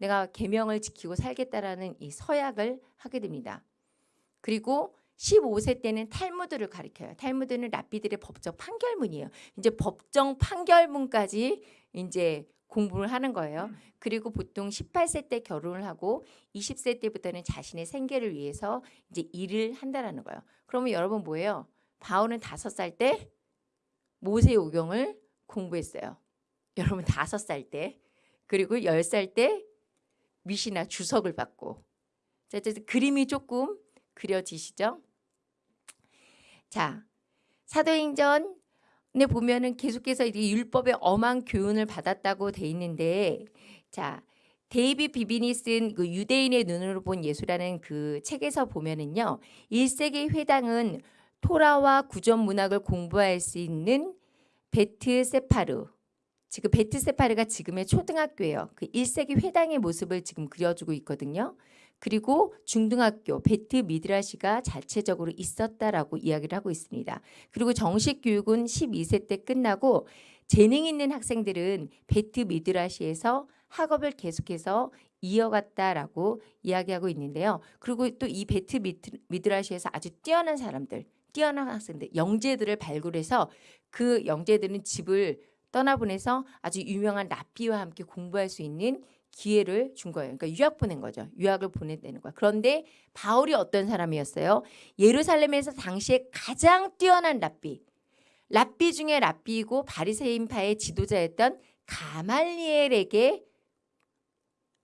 내가 계명을 지키고 살겠다라는 이 서약을 하게 됩니다. 그리고 15세 때는 탈무드를 가리켜요. 탈무드는 랍비들의 법적 판결문이에요. 이제 법정 판결문까지 이제 공부를 하는 거예요. 그리고 보통 18세 때 결혼을 하고 20세 때부터는 자신의 생계를 위해서 이제 일을 한다라는 거예요. 그러면 여러분 뭐예요? 바울은 다섯 살 때 모세오경을 공부했어요. 여러분 다섯 살 때. 그리고 열 살 때 미시나 주석을 받고. 자, 이제 그림이 조금 그려지시죠? 자, 사도행전에 보면은 계속해서 이 율법의 엄한 교훈을 받았다고 돼 있는데, 자, 데이비 비빈이 쓴 그 유대인의 눈으로 본 예수라는 그 책에서 보면은요, 1세기 회당은 토라와 구전 문학을 공부할 수 있는 베트 세파르, 지금 베트 세파르가 지금의 초등학교예요. 그 1세기 회당의 모습을 지금 그려주고 있거든요. 그리고 중등학교 베트 미드라시가 자체적으로 있었다라고 이야기를 하고 있습니다. 그리고 정식 교육은 12세 때 끝나고 재능 있는 학생들은 베트 미드라시에서 학업을 계속해서 이어갔다라고 이야기하고 있는데요. 그리고 또 이 베트 미드- 미드라시에서 아주 뛰어난 사람들, 뛰어난 학생들, 영재들을 발굴해서 그 영재들은 집을 떠나보내서 아주 유명한 랍비와 함께 공부할 수 있는 기회를 준 거예요. 그러니까 유학 보낸 거죠. 유학을 보내는 거야. 그런데 바울이 어떤 사람이었어요? 예루살렘에서 당시에 가장 뛰어난 랍비. 랍비 중에 랍비이고 바리새인파의 지도자였던 가말리엘에게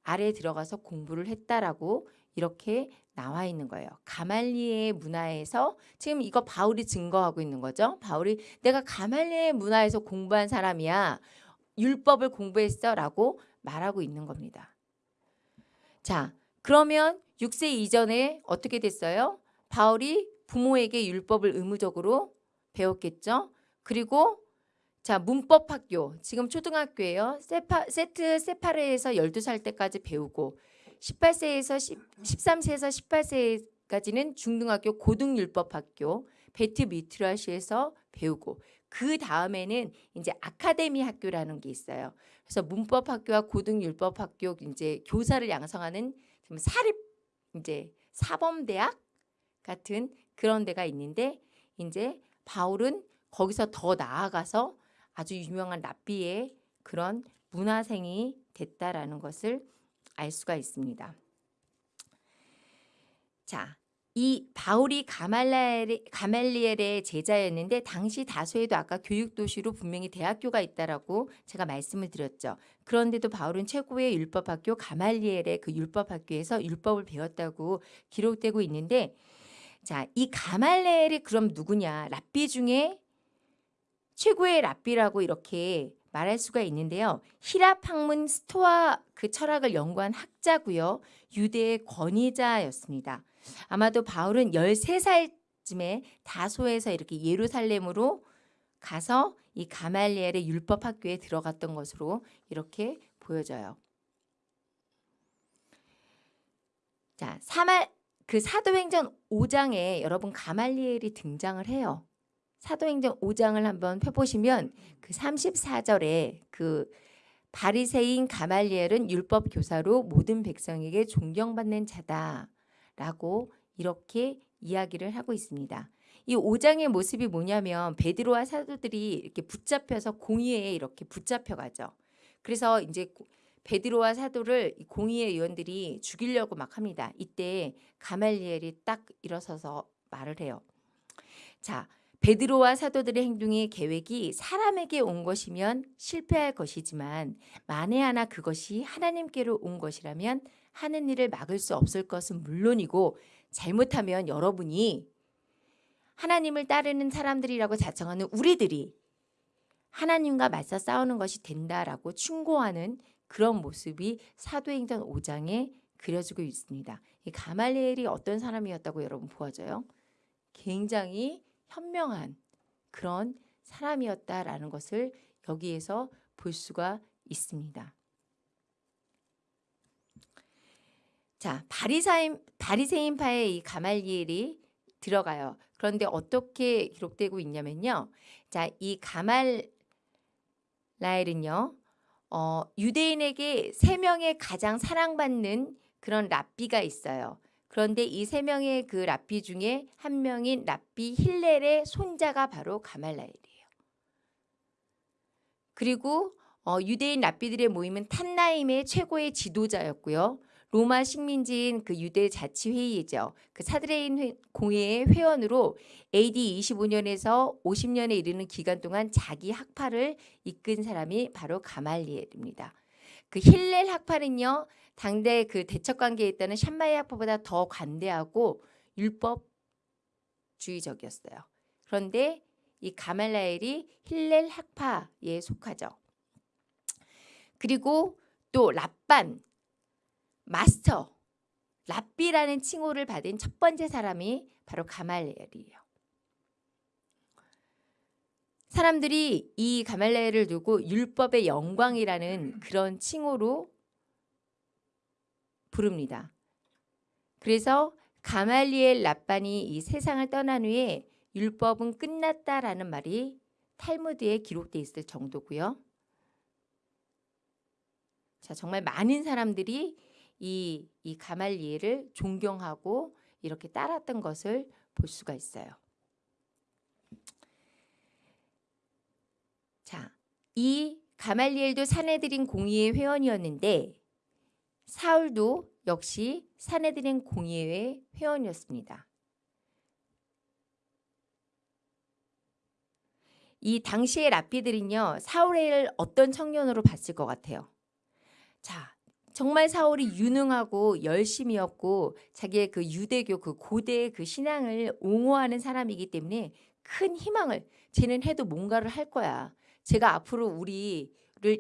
아래 들어가서 공부를 했다라고 이렇게 나와 있는 거예요. 가말리의 문화에서 지금 이거 바울이 증거하고 있는 거죠. 바울이 내가 가말리의 문화에서 공부한 사람이야. 율법을 공부했어 라고 말하고 있는 겁니다. 자, 그러면 6세 이전에 어떻게 됐어요? 바울이 부모에게 율법을 의무적으로 배웠겠죠. 그리고 자, 문법 학교. 지금 초등학교예요. 세파, 세트 세파르에서 12살 때까지 배우고 18세에서 10, 13세에서 18세까지는 중등학교 고등율법 학교 베트 미트라시에서 배우고 그 다음에는 이제 아카데미 학교라는 게 있어요. 그래서 문법 학교와 고등율법 학교 이제 교사를 양성하는 좀 사립 이제 사범대학 같은 그런 데가 있는데 이제 바울은 거기서 더 나아가서 아주 유명한 랍비의 그런 문화생이 됐다라는 것을 알 수가 있습니다. 자, 이 바울이 가말리엘의, 가말리엘의 제자였는데 당시 다소에도 아까 교육 도시로 분명히 대학교가 있다라고 제가 말씀을 드렸죠. 그런데도 바울은 최고의 율법학교 가말리엘의 그 율법학교에서 율법을 배웠다고 기록되고 있는데 자, 이 가말리엘이 그럼 누구냐? 랍비 중에 최고의 랍비라고 이렇게 말할 수가 있는데요. 히랍 학문 스토아 그 철학을 연구한 학자고요. 유대의 권위자였습니다. 아마도 바울은 13살쯤에 다소에서 이렇게 예루살렘으로 가서 이 가말리엘의 율법 학교에 들어갔던 것으로 이렇게 보여져요. 자, 사말 그 사도행전 5장에 여러분 가말리엘이 등장을 해요. 사도행전 5장을 한번 펴보시면 그 34절에 그 바리새인 가말리엘은 율법 교사로 모든 백성에게 존경받는 자다라고 이렇게 이야기를 하고 있습니다. 이 5장의 모습이 뭐냐면 베드로와 사도들이 이렇게 붙잡혀서 공의회에 이렇게 붙잡혀 가죠. 그래서 이제 고- 베드로와 사도를 이 공의회 의원들이 죽이려고 막 합니다. 이때 가말리엘이 딱 일어서서 말을 해요. 자, 베드로와 사도들의 행동의 계획이 사람에게 온 것이면 실패할 것이지만 만에 하나 그것이 하나님께로 온 것이라면 하는 일을 막을 수 없을 것은 물론이고 잘못하면 여러분이 하나님을 따르는 사람들이라고 자청하는 우리들이 하나님과 맞서 싸우는 것이 된다라고 충고하는 그런 모습이 사도행전 5장에 그려지고 있습니다. 이 가말리엘이 어떤 사람이었다고 여러분 보아져요? 굉장히 현명한 그런 사람이었다라는 것을 여기에서 볼 수가 있습니다. 자, 바리사인 바리새인파의 이 가말리엘이 들어가요. 그런데 어떻게 기록되고 있냐면요. 자, 이 가말라엘은요. 어, 유대인에게 세 명의 가장 사랑받는 그런 랍비가 있어요. 그런데 이 세 명의 그 랍비 중에 한 명인 랍비 힐렐의 손자가 바로 가말라엘이에요. 그리고 어, 유대인 랍비들의 모임은 탄나임의 최고의 지도자였고요. 로마 식민지인 그 유대 자치회의죠. 그 사드레인 회- 공회의 회원으로 AD 25년에서 50년에 이르는 기간 동안 자기 학파를 이끈 사람이 바로 가말리엘입니다. 그 힐렐 학파는요. 당대 그 대척 관계에 있다는 샴마이 학파보다 더 관대하고 율법주의적이었어요. 그런데 이 가말라엘이 힐렐 학파에 속하죠. 그리고 또 랍반 마스터 랍비라는 칭호를 받은 첫 번째 사람이 바로 가말레엘이에요. 사람들이 이 가말레엘을 두고 율법의 영광이라는 그런 칭호로 부릅니다. 그래서 가말리엘 랍반이 이 세상을 떠난 후에 율법은 끝났다라는 말이 탈무드에 기록돼 있을 정도고요. 자, 정말 많은 사람들이 이, 이 가말리엘을 존경하고 이렇게 따랐던 것을 볼 수가 있어요. 자, 이 가말리엘도 사내들인 공의회 회원이었는데 사울도 역시 사내들인 공의회 회원이었습니다. 이 당시의 랍비들은요 사울을 어떤 청년으로 봤을 것 같아요. 자, 정말 사울이 유능하고 열심이었고 자기의 그 유대교 그 고대의 그 신앙을 옹호하는 사람이기 때문에 큰 희망을 쟤는 해도 뭔가를 할 거야. 제가 앞으로 우리를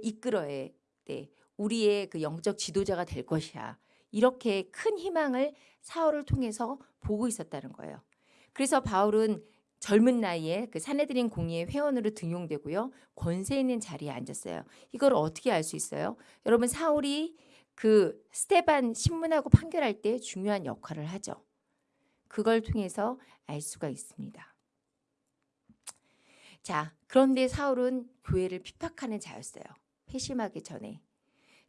이끌어야 돼. 우리의 그 영적 지도자가 될 것이야. 이렇게 큰 희망을 사울을 통해서 보고 있었다는 거예요. 그래서 바울은 젊은 나이에 그 사내들인 공의회 회원으로 등용되고요. 권세 있는 자리에 앉았어요. 이걸 어떻게 알 수 있어요? 여러분 사울이 그 스테반 신문하고 판결할 때 중요한 역할을 하죠. 그걸 통해서 알 수가 있습니다. 자, 그런데 사울은 교회를 핍박하는 자였어요. 회심하기 전에.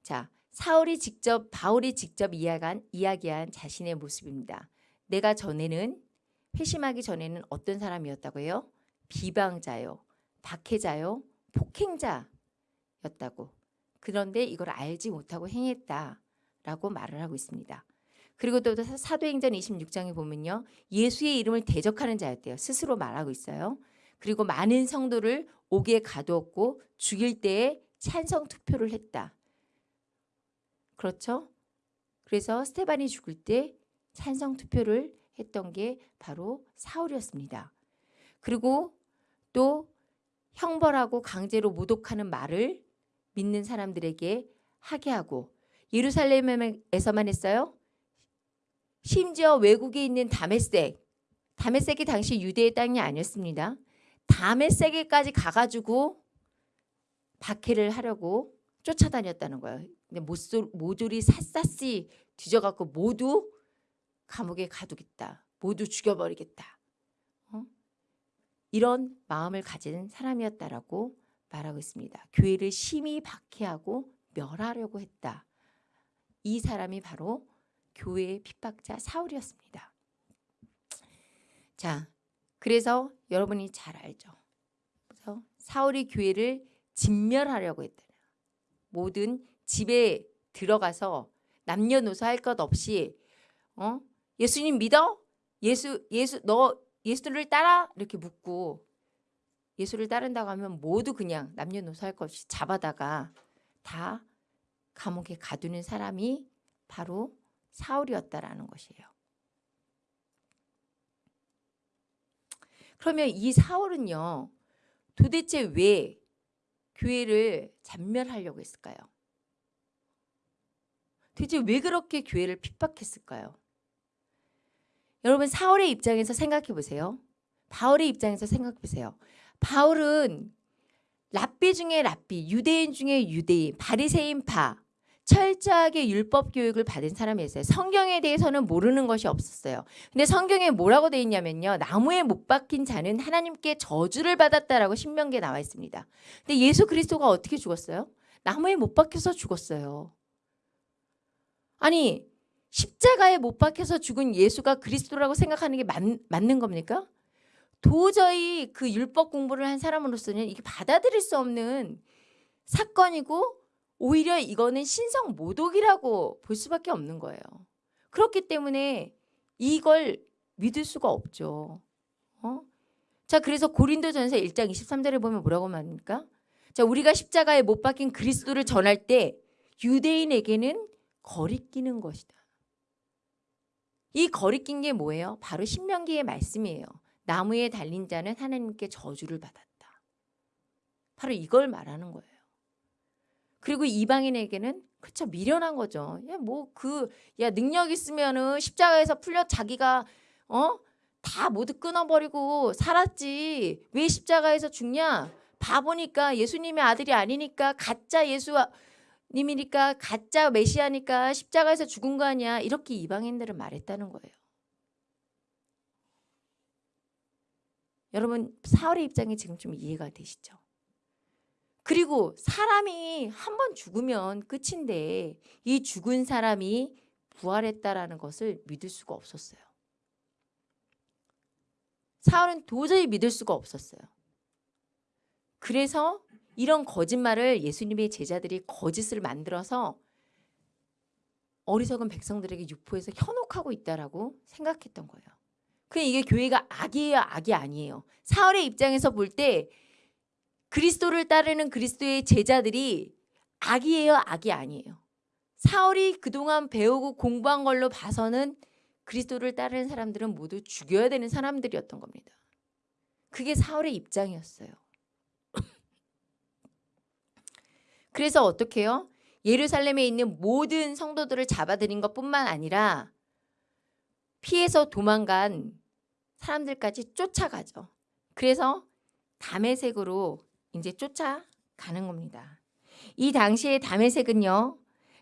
자, 사울이 직접 바울이 직접 이야기한, 이야기한 자신의 모습입니다. 내가 전에는 회심하기 전에는 어떤 사람이었다고요? 비방자요, 박해자요, 폭행자였다고. 그런데 이걸 알지 못하고 행했다라고 말을 하고 있습니다. 그리고 또 사도행전 26장에 보면요. 예수의 이름을 대적하는 자였대요. 스스로 말하고 있어요. 그리고 많은 성도를 옥에 가두었고 죽일 때에 찬성 투표를 했다. 그렇죠? 그래서 스테반이 죽을 때 찬성 투표를 했던 게 바로 사울이었습니다. 그리고 또 형벌하고 강제로 모독하는 말을 믿는 사람들에게 하게 하고 예루살렘에서만 했어요. 심지어 외국에 있는 다메섹, 다메섹이 당시 유대의 땅이 아니었습니다. 다메섹에까지 가가지고 박해를 하려고 쫓아다녔다는 거예요. 근데 모조리 샅샅이 뒤져갖고 모두 감옥에 가두겠다. 모두 죽여버리겠다. 어? 이런 마음을 가진 사람이었다라고 말하고 있습니다. 교회를 심히 박해하고 멸하려고 했다. 이 사람이 바로 교회의 핍박자 사울이었습니다. 자, 그래서 여러분이 잘 알죠. 그래서 사울이 교회를 진멸하려고 했다. 모든 집에 들어가서 남녀노소 할 것 없이 어? 예수님 믿어? 예수 예수 너 예수를 따라 이렇게 묻고 예수를 따른다고 하면 모두 그냥 남녀노소 할 것 없이 잡아다가 다 감옥에 가두는 사람이 바로 사울이었다라는 것이에요. 그러면 이 사울은요. 도대체 왜 교회를 잔멸하려고 했을까요? 도대체 왜 그렇게 교회를 핍박했을까요? 여러분 사울의 입장에서 생각해 보세요. 바울의 입장에서 생각해 보세요. 바울은 랍비 중에 랍비, 유대인 중에 유대인, 바리새인 파, 철저하게 율법 교육을 받은 사람이었어요. 성경에 대해서는 모르는 것이 없었어요. 근데 성경에 뭐라고 돼 있냐면요. 나무에 못 박힌 자는 하나님께 저주를 받았다라고 신명기에 나와 있습니다. 근데 예수 그리스도가 어떻게 죽었어요? 나무에 못 박혀서 죽었어요. 아니 십자가에 못 박혀서 죽은 예수가 그리스도라고 생각하는 게 맞, 맞는 겁니까? 도저히 그 율법 공부를 한 사람으로서는 이게 받아들일 수 없는 사건이고 오히려 이거는 신성 모독이라고 볼 수밖에 없는 거예요. 그렇기 때문에 이걸 믿을 수가 없죠. 어? 자, 그래서 고린도전서 1장 23절에 보면 뭐라고 말합니까? 자, 우리가 십자가에 못 박힌 그리스도를 전할 때 유대인에게는 거리끼는 것이다. 이 거리낀 게 뭐예요? 바로 신명기의 말씀이에요. 나무에 달린 자는 하나님께 저주를 받았다. 바로 이걸 말하는 거예요. 그리고 이방인에게는 그쵸 미련한 거죠. 야뭐그 야 능력 있으면은 십자가에서 풀려 자기가 어 다 모두 끊어버리고 살았지 왜 십자가에서 죽냐? 바보니까 예수님의 아들이 아니니까 가짜 예수님이니까 가짜 메시아니까 십자가에서 죽은 거 아니야? 이렇게 이방인들은 말했다는 거예요. 여러분 사울의 입장이 지금 좀 이해가 되시죠? 그리고 사람이 한 번 죽으면 끝인데 이 죽은 사람이 부활했다라는 것을 믿을 수가 없었어요. 사울은 도저히 믿을 수가 없었어요. 그래서 이런 거짓말을 예수님의 제자들이 거짓을 만들어서 어리석은 백성들에게 유포해서 현혹하고 있다라고 생각했던 거예요. 그 이게 교회가 악이에요, 악이 아니에요. 사울의 입장에서 볼때 그리스도를 따르는 그리스도의 제자들이 악이에요, 악이 아니에요. 사울이 그동안 배우고 공부한 걸로 봐서는 그리스도를 따르는 사람들은 모두 죽여야 되는 사람들이었던 겁니다. 그게 사울의 입장이었어요. 그래서 어떻게 해요? 예루살렘에 있는 모든 성도들을 잡아들인 것뿐만 아니라 피해서 도망간 사람들까지 쫓아가죠. 그래서 담에색으로 이제 쫓아가는 겁니다. 이 당시에 담에색은요.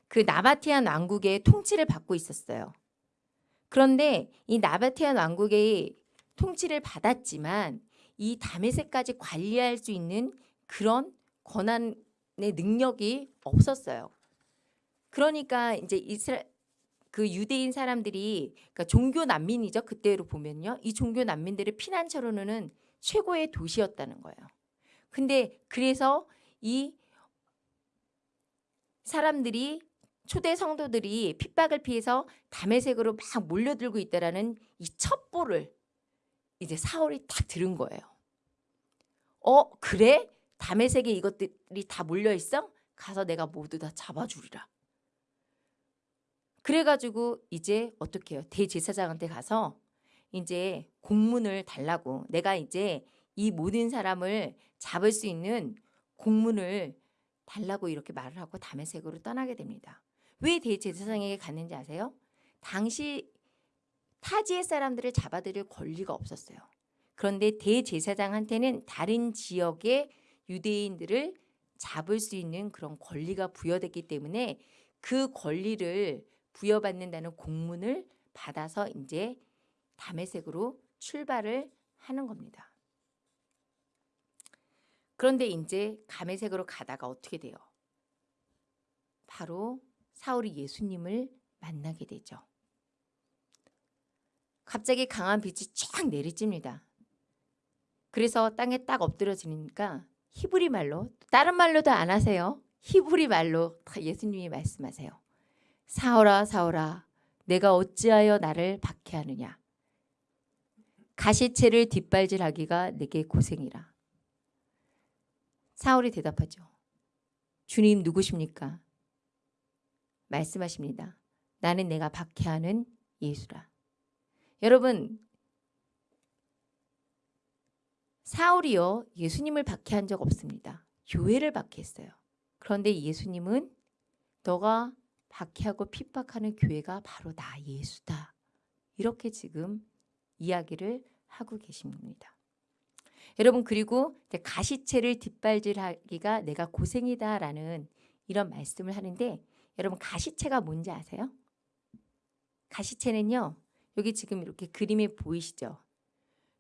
그 나바티안 왕국의 통치를 받고 있었어요. 그런데 이 나바티안 왕국의 통치를 받았지만 이 담에색까지 관리할 수 있는 그런 권한의 능력이 없었어요. 그러니까 이제 이스라 그 유대인 사람들이 그러니까 종교 난민이죠. 그때로 보면요. 이 종교 난민들의 피난처로는 최고의 도시였다는 거예요. 근데 그래서 이 사람들이 초대 성도들이 핍박을 피해서 담에색으로 막 몰려들고 있다라는 이 첩보를 이제 사울이 딱 들은 거예요. 어 그래? 담에색에 이것들이 다 몰려 있어? 가서 내가 모두 다 잡아주리라. 그래가지고 이제 어떻게 해요? 대제사장한테 가서 이제 공문을 달라고 내가 이제 이 모든 사람을 잡을 수 있는 공문을 달라고 이렇게 말을 하고 담에색으로 떠나게 됩니다. 왜 대제사장에게 갔는지 아세요? 당시 타지의 사람들을 잡아들일 권리가 없었어요. 그런데 대제사장한테는 다른 지역의 유대인들을 잡을 수 있는 그런 권리가 부여됐기 때문에 그 권리를 부여받는다는 공문을 받아서 이제 담에색으로 출발을 하는 겁니다. 그런데 이제 감회색으로 가다가 어떻게 돼요? 바로 사울이 예수님을 만나게 되죠. 갑자기 강한 빛이 쫙 내리집니다. 그래서 땅에 딱 엎드러지니까 히브리 말로 다른 말로도 안 하세요. 히브리 말로 다 예수님이 말씀하세요. 사오라 사오라 내가 어찌하여 나를 박해하느냐 가시채를 뒷발질하기가 내게 고생이라 사울이 대답하죠. 주님 누구십니까? 말씀하십니다. 나는 내가 박해하는 예수라. 여러분 사울이요 예수님을 박해한 적 없습니다. 교회를 박해했어요. 그런데 예수님은 너가 박해하고 핍박하는 교회가 바로 나 예수다. 이렇게 지금 이야기를 하고 계십니다. 여러분 그리고 가시채를 뒷발질하기가 내가 고생이다라는 이런 말씀을 하는데 여러분 가시채가 뭔지 아세요? 가시채는요. 여기 지금 이렇게 그림에 보이시죠?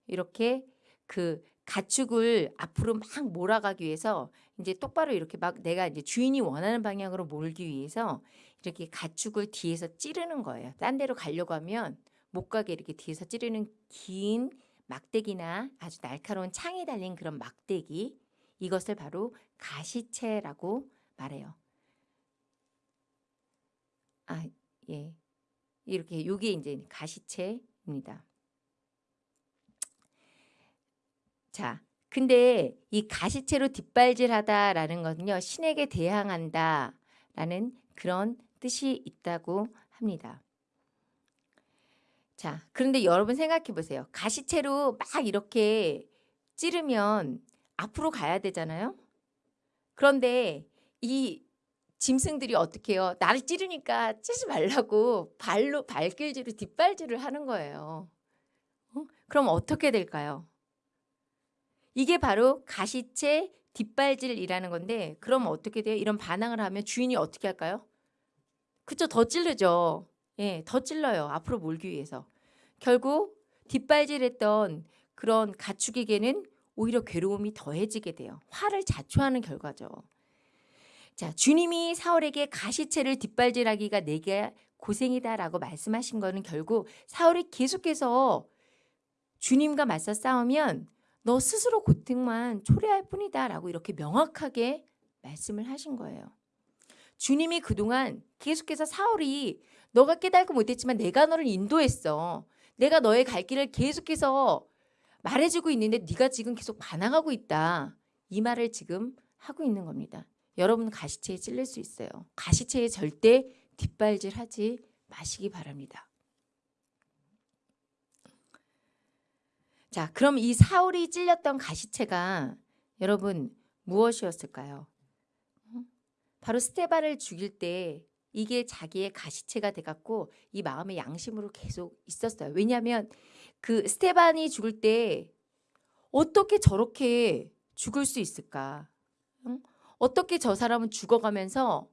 이렇게 그 가축을 앞으로 막 몰아가기 위해서 이제 똑바로 이렇게 막 내가 이제 주인이 원하는 방향으로 몰기 위해서 이렇게 가축을 뒤에서 찌르는 거예요. 딴 데로 가려고 하면 못 가게 이렇게 뒤에서 찌르는 긴 막대기나 아주 날카로운 창에 달린 그런 막대기 이것을 바로 가시채라고 말해요. 아, 예. 이렇게 요게 이제 가시채입니다. 자, 근데 이 가시채로 뒷발질하다라는 것은요. 신에게 대항한다라는 그런 뜻이 있다고 합니다. 자, 그런데 여러분 생각해 보세요. 가시채로 막 이렇게 찌르면 앞으로 가야 되잖아요. 그런데 이 짐승들이 어떻게 해요? 나를 찌르니까 찌지 말라고 발로 발길질을 뒷발질을 하는 거예요. 어? 그럼 어떻게 될까요? 이게 바로 가시채 뒷발질이라는 건데 그럼 어떻게 돼요? 이런 반항을 하면 주인이 어떻게 할까요? 그쵸 더 찔르죠. 예, 더 찔러요. 앞으로 몰기 위해서. 결국 뒷발질했던 그런 가축에게는 오히려 괴로움이 더해지게 돼요. 화를 자초하는 결과죠. 자, 주님이 사울에게 가시채를 뒷발질하기가 내게 고생이다라고 말씀하신 거는 결국 사울이 계속해서 주님과 맞서 싸우면 너 스스로 고통만 초래할 뿐이다라고 이렇게 명확하게 말씀을 하신 거예요. 주님이 그동안 계속해서 사울이 너가 깨달고 못했지만 내가 너를 인도했어. 내가 너의 갈 길을 계속해서 말해주고 있는데 네가 지금 계속 반항하고 있다. 이 말을 지금 하고 있는 겁니다. 여러분 가시체에 찔릴 수 있어요. 가시체에 절대 뒷발질하지 마시기 바랍니다. 자, 그럼 이 사울이 찔렸던 가시체가 여러분 무엇이었을까요? 바로 스테반을 죽일 때 이게 자기의 가시체가 돼갖고 이 마음의 양심으로 계속 있었어요. 왜냐하면 그 스테반이 죽을 때 어떻게 저렇게 죽을 수 있을까? 응? 어떻게 저 사람은 죽어가면서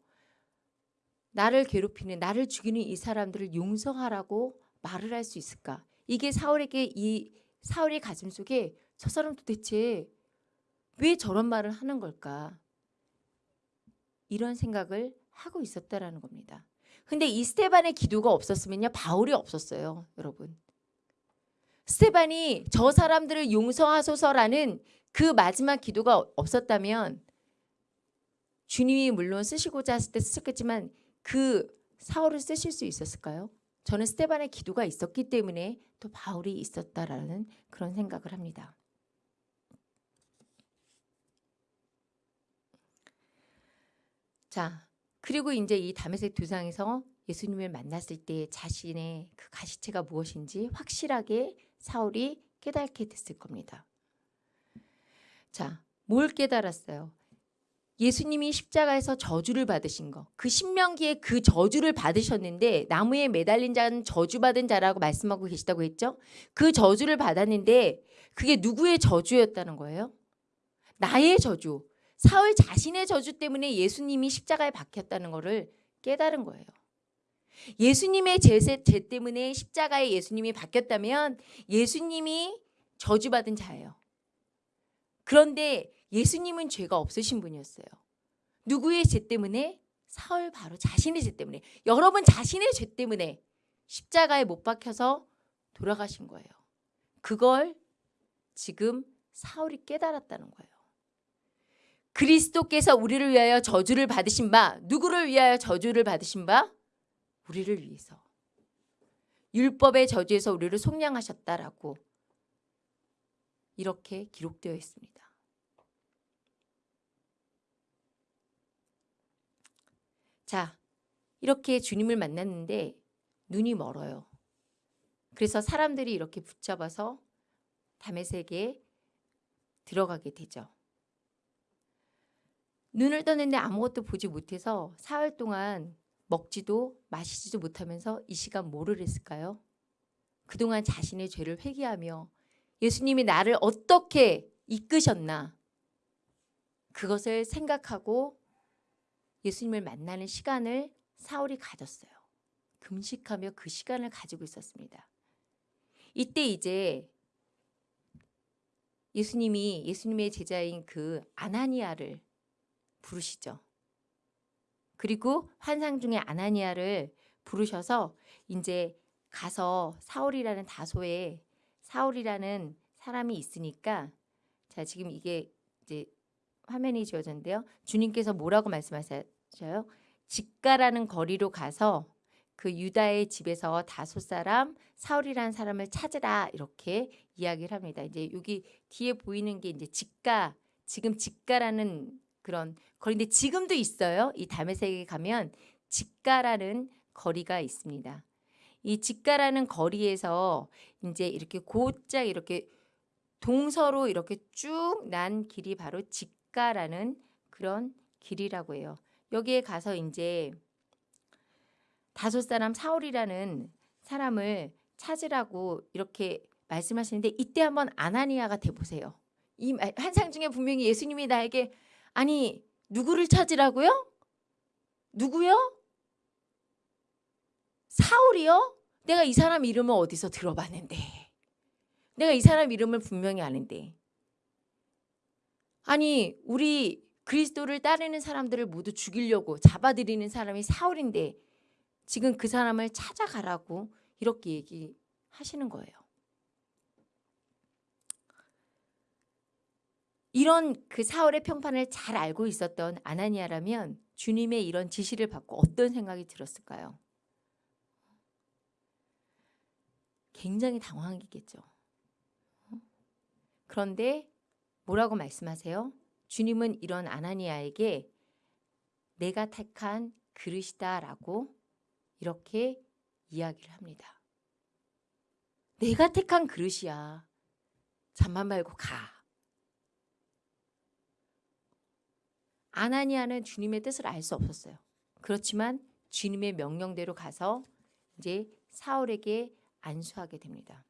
나를 괴롭히는 나를 죽이는 이 사람들을 용서하라고 말을 할 수 있을까? 이게 사울에게 이 사울의 가슴 속에 저 사람 도대체 왜 저런 말을 하는 걸까? 이런 생각을 하고 있었다라는 겁니다. 근데 이 스테반의 기도가 없었으면요. 바울이 없었어요. 여러분. 스테반이 저 사람들을 용서하소서라는 그 마지막 기도가 없었다면 주님이 물론 쓰시고자 했을 때 쓰셨겠지만 그 사울을 쓰실 수 있었을까요? 저는 스테반의 기도가 있었기 때문에 또 바울이 있었다라는 그런 생각을 합니다. 자, 그리고 이제 이 다메섹 두상에서 예수님을 만났을 때 자신의 그 가시체가 무엇인지 확실하게 사울이 깨닫게 됐을 겁니다. 자, 뭘 깨달았어요? 예수님이 십자가에서 저주를 받으신 거. 그 신명기에 그 저주를 받으셨는데 나무에 매달린 자는 저주받은 자라고 말씀하고 계시다고 했죠. 그 저주를 받았는데 그게 누구의 저주였다는 거예요? 나의 저주. 사울 자신의 저주 때문에 예수님이 십자가에 박혔다는 것을 깨달은 거예요. 예수님의 죄, 죄 때문에 십자가에 예수님이 박혔다면 예수님이 저주받은 자예요. 그런데 예수님은 죄가 없으신 분이었어요. 누구의 죄 때문에? 사울 바로 자신의 죄 때문에. 여러분 자신의 죄 때문에 십자가에 못 박혀서 돌아가신 거예요. 그걸 지금 사울이 깨달았다는 거예요. 그리스도께서 우리를 위하여 저주를 받으신 바 누구를 위하여 저주를 받으신 바 우리를 위해서 율법의 저주에서 우리를 속량하셨다라고 이렇게 기록되어 있습니다. 자, 이렇게 주님을 만났는데 눈이 멀어요. 그래서 사람들이 이렇게 붙잡아서 담에색에 들어가게 되죠. 눈을 떴는데 아무것도 보지 못해서 사흘 동안 먹지도 마시지도 못하면서 이 시간 뭐를 했을까요? 그동안 자신의 죄를 회개하며 예수님이 나를 어떻게 이끄셨나 그것을 생각하고 예수님을 만나는 시간을 사울이 가졌어요. 금식하며 그 시간을 가지고 있었습니다. 이때 이제 예수님이 예수님의 제자인 그 아나니아를 부르시죠. 그리고 환상 중에 아나니아를 부르셔서 이제 가서 사울이라는 다소에 사울이라는 사람이 있으니까 자 지금 이게 이제 화면이 지어졌는데요. 주님께서 뭐라고 말씀하셔요? 직가라는 거리로 가서 그 유다의 집에서 다섯 사람 사울이라는 사람을 찾으라 이렇게 이야기를 합니다. 이제 여기 뒤에 보이는 게 이제 직가 지금 직가라는 그런 거리인데 지금도 있어요. 이 담에색에 가면 직가라는 거리가 있습니다. 이 직가라는 거리에서 이제 이렇게 곧장 이렇게 동서로 이렇게 쭉 난 길이 바로 직가라는 그런 길이라고 해요. 여기에 가서 이제 다섯 사람 사울이라는 사람을 찾으라고 이렇게 말씀하시는데 이때 한번 아나니아가 돼 보세요. 이 환상 중에 분명히 예수님이 나에게 아니 누구를 찾으라고요? 누구요? 사울이요? 내가 이 사람 이름을 어디서 들어봤는데 내가 이 사람 이름을 분명히 아는데 아니 우리 그리스도를 따르는 사람들을 모두 죽이려고 잡아들이는 사람이 사울인데 지금 그 사람을 찾아가라고 이렇게 얘기하시는 거예요. 이런 그 사울의 평판을 잘 알고 있었던 아나니아라면 주님의 이런 지시를 받고 어떤 생각이 들었을까요? 굉장히 당황했겠죠. 그런데 뭐라고 말씀하세요? 주님은 이런 아나니아에게 내가 택한 그릇이다라고 이렇게 이야기를 합니다. 내가 택한 그릇이야. 잠만 말고 가. 아나니아는 주님의 뜻을 알 수 없었어요. 그렇지만 주님의 명령대로 가서 이제 사울에게 안수하게 됩니다.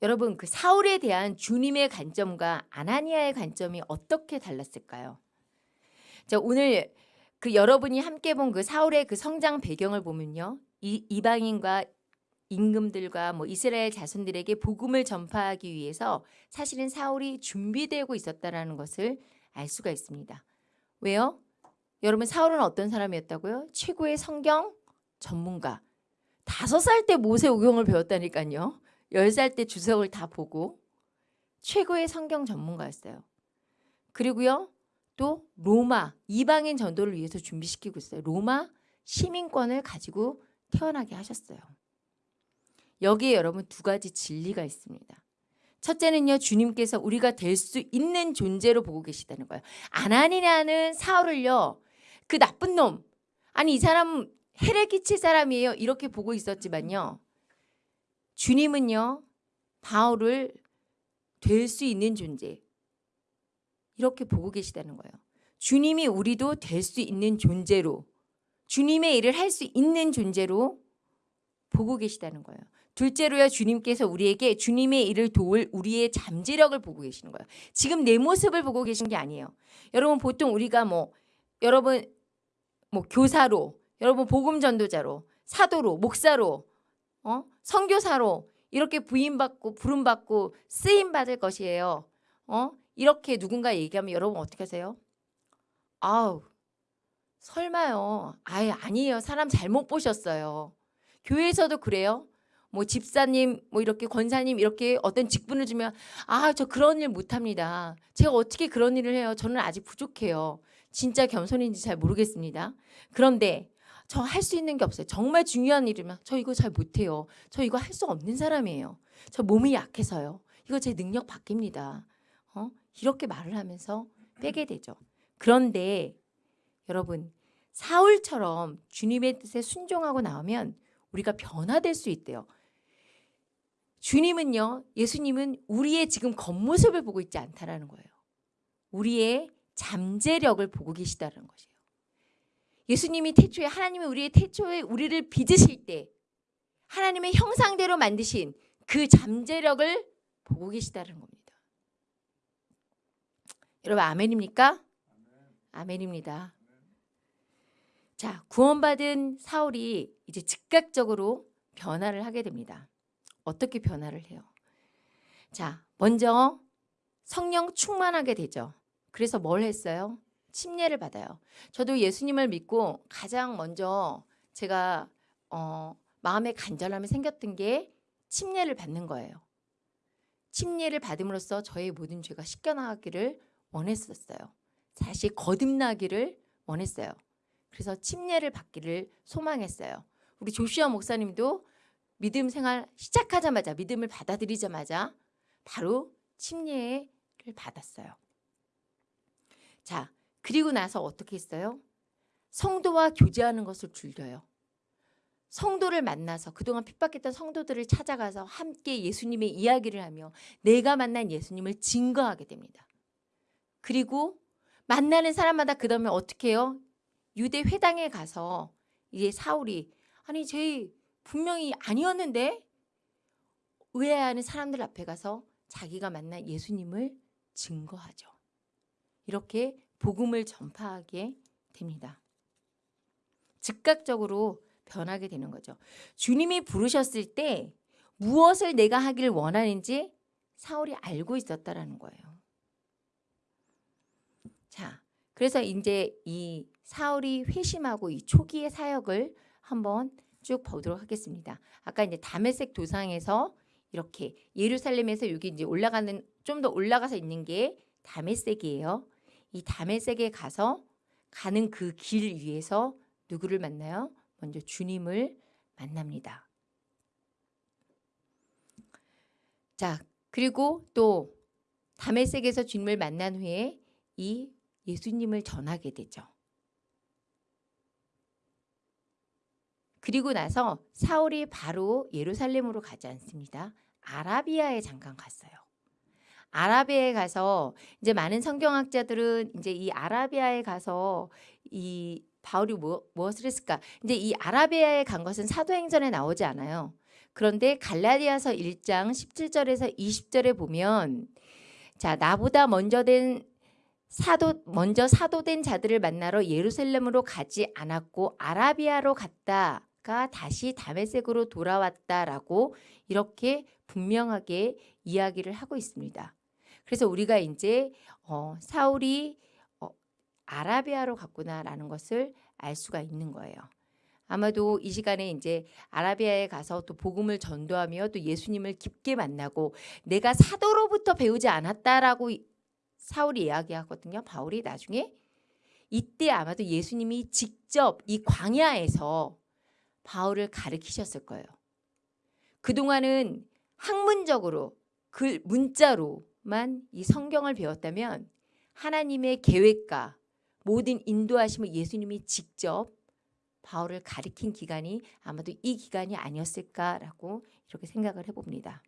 여러분 그 사울에 대한 주님의 관점과 아나니아의 관점이 어떻게 달랐을까요? 자 오늘 그 여러분이 함께 본 그 사울의 그 성장 배경을 보면요. 이, 이방인과 임금들과 뭐 이스라엘 자손들에게 복음을 전파하기 위해서 사실은 사울이 준비되고 있었다라는 것을 알 수가 있습니다. 왜요? 여러분 사울은 어떤 사람이었다고요? 최고의 성경 전문가. 다섯 살 때 모세 오경을 배웠다니까요. 열 살 때 주석을 다 보고 최고의 성경 전문가였어요. 그리고요. 또 로마 이방인 전도를 위해서 준비시키고 있어요. 로마 시민권을 가지고 태어나게 하셨어요. 여기에 여러분 두 가지 진리가 있습니다. 첫째는요. 주님께서 우리가 될 수 있는 존재로 보고 계시다는 거예요. 아나니라는 사울을요. 그 나쁜 놈. 아니 이 사람 해를 끼칠 사람이에요. 이렇게 보고 있었지만요. 주님은요. 바울을 될 수 있는 존재. 이렇게 보고 계시다는 거예요. 주님이 우리도 될 수 있는 존재로 주님의 일을 할 수 있는 존재로 보고 계시다는 거예요. 둘째로요 주님께서 우리에게 주님의 일을 도울 우리의 잠재력을 보고 계시는 거예요. 지금 내 모습을 보고 계신 게 아니에요. 여러분 보통 우리가 뭐 여러분 뭐 교사로 여러분 복음 전도자로 사도로 목사로 어? 선교사로 이렇게 부임받고 부름받고 쓰임 받을 것이에요. 어? 이렇게 누군가 얘기하면 여러분 어떻게 하세요? 아우 설마요. 아예 아니에요. 사람 잘못 보셨어요. 교회에서도 그래요. 뭐 집사님 뭐 이렇게 권사님 이렇게 어떤 직분을 주면 아 저 그런 일 못합니다. 제가 어떻게 그런 일을 해요? 저는 아직 부족해요. 진짜 겸손인지 잘 모르겠습니다. 그런데 저 할 수 있는 게 없어요. 정말 중요한 일이면 저 이거 잘 못해요. 저 이거 할 수 없는 사람이에요. 저 몸이 약해서요. 이거 제 능력 바뀝니다. 어? 이렇게 말을 하면서 빼게 되죠. 그런데 여러분 사울처럼 주님의 뜻에 순종하고 나오면 우리가 변화될 수 있대요. 주님은요, 예수님은 우리의 지금 겉모습을 보고 있지 않다라는 거예요. 우리의 잠재력을 보고 계시다는 것이에요. 예수님이 태초에 하나님이 우리의 태초에 우리를 빚으실 때 하나님의 형상대로 만드신 그 잠재력을 보고 계시다는 겁니다. 여러분 아멘입니까? 아멘입니다. 자, 구원받은 사울이 이제 즉각적으로 변화를 하게 됩니다. 어떻게 변화를 해요? 자, 먼저 성령 충만하게 되죠. 그래서 뭘 했어요? 침례를 받아요. 저도 예수님을 믿고 가장 먼저 제가 어, 마음의 간절함이 생겼던 게 침례를 받는 거예요. 침례를 받음으로써 저의 모든 죄가 씻겨나가기를 원했었어요. 사실 거듭나기를 원했어요. 그래서 침례를 받기를 소망했어요. 우리 조시아 목사님도 믿음 생활 시작하자마자 믿음을 받아들이자마자 바로 침례를 받았어요. 자, 그리고 나서 어떻게 했어요? 성도와 교제하는 것을 줄여요. 성도를 만나서 그동안 핍박했던 성도들을 찾아가서 함께 예수님의 이야기를 하며 내가 만난 예수님을 증거하게 됩니다. 그리고 만나는 사람마다 그 다음에 어떻게 해요? 유대 회당에 가서 이제 사울이 아니 제 분명히 아니었는데 의아해하는 사람들 앞에 가서 자기가 만난 예수님을 증거하죠. 이렇게 복음을 전파하게 됩니다. 즉각적으로 변하게 되는 거죠. 주님이 부르셨을 때 무엇을 내가 하기를 원하는지 사울이 알고 있었다라는 거예요. 자, 그래서 이제 이 사울이 회심하고 이 초기의 사역을 한번 쭉 보도록 하겠습니다. 아까 이제 다메섹 도상에서 이렇게 예루살렘에서 여기 이제 올라가는 좀 더 올라가서 있는 게 다메섹이에요. 이 다메섹에 가서 가는 그 길 위에서 누구를 만나요? 먼저 주님을 만납니다. 자, 그리고 또 다메섹에서 주님을 만난 후에 이 예수님을 전하게 되죠. 그리고 나서 사울이 바로 예루살렘으로 가지 않습니다. 아라비아에 잠깐 갔어요. 아라비아에 가서 이제 많은 성경학자들은 이제 이 아라비아에 가서 이 바울이 뭐, 무엇을 했을까? 이제 이 아라비아에 간 것은 사도행전에 나오지 않아요. 그런데 갈라디아서 1장 17절에서 20절에 보면 자 나보다 먼저 된 사도 먼저 사도된 자들을 만나러 예루살렘으로 가지 않았고 아라비아로 갔다 가 다시 다메섹으로 돌아왔다라고 이렇게 분명하게 이야기를 하고 있습니다. 그래서 우리가 이제 어, 사울이 어, 아라비아로 갔구나라는 것을 알 수가 있는 거예요. 아마도 이 시간에 이제 아라비아에 가서 또 복음을 전도하며 또 예수님을 깊게 만나고 내가 사도로부터 배우지 않았다라고 사울이 이야기하거든요. 바울이 나중에 이때 아마도 예수님이 직접 이 광야에서 바울을 가르치셨을 거예요. 그동안은 학문적으로 글 문자로만 이 성경을 배웠다면 하나님의 계획과 모든 인도하심을 예수님이 직접 바울을 가리킨 기간이 아마도 이 기간이 아니었을까라고 이렇게 생각을 해봅니다.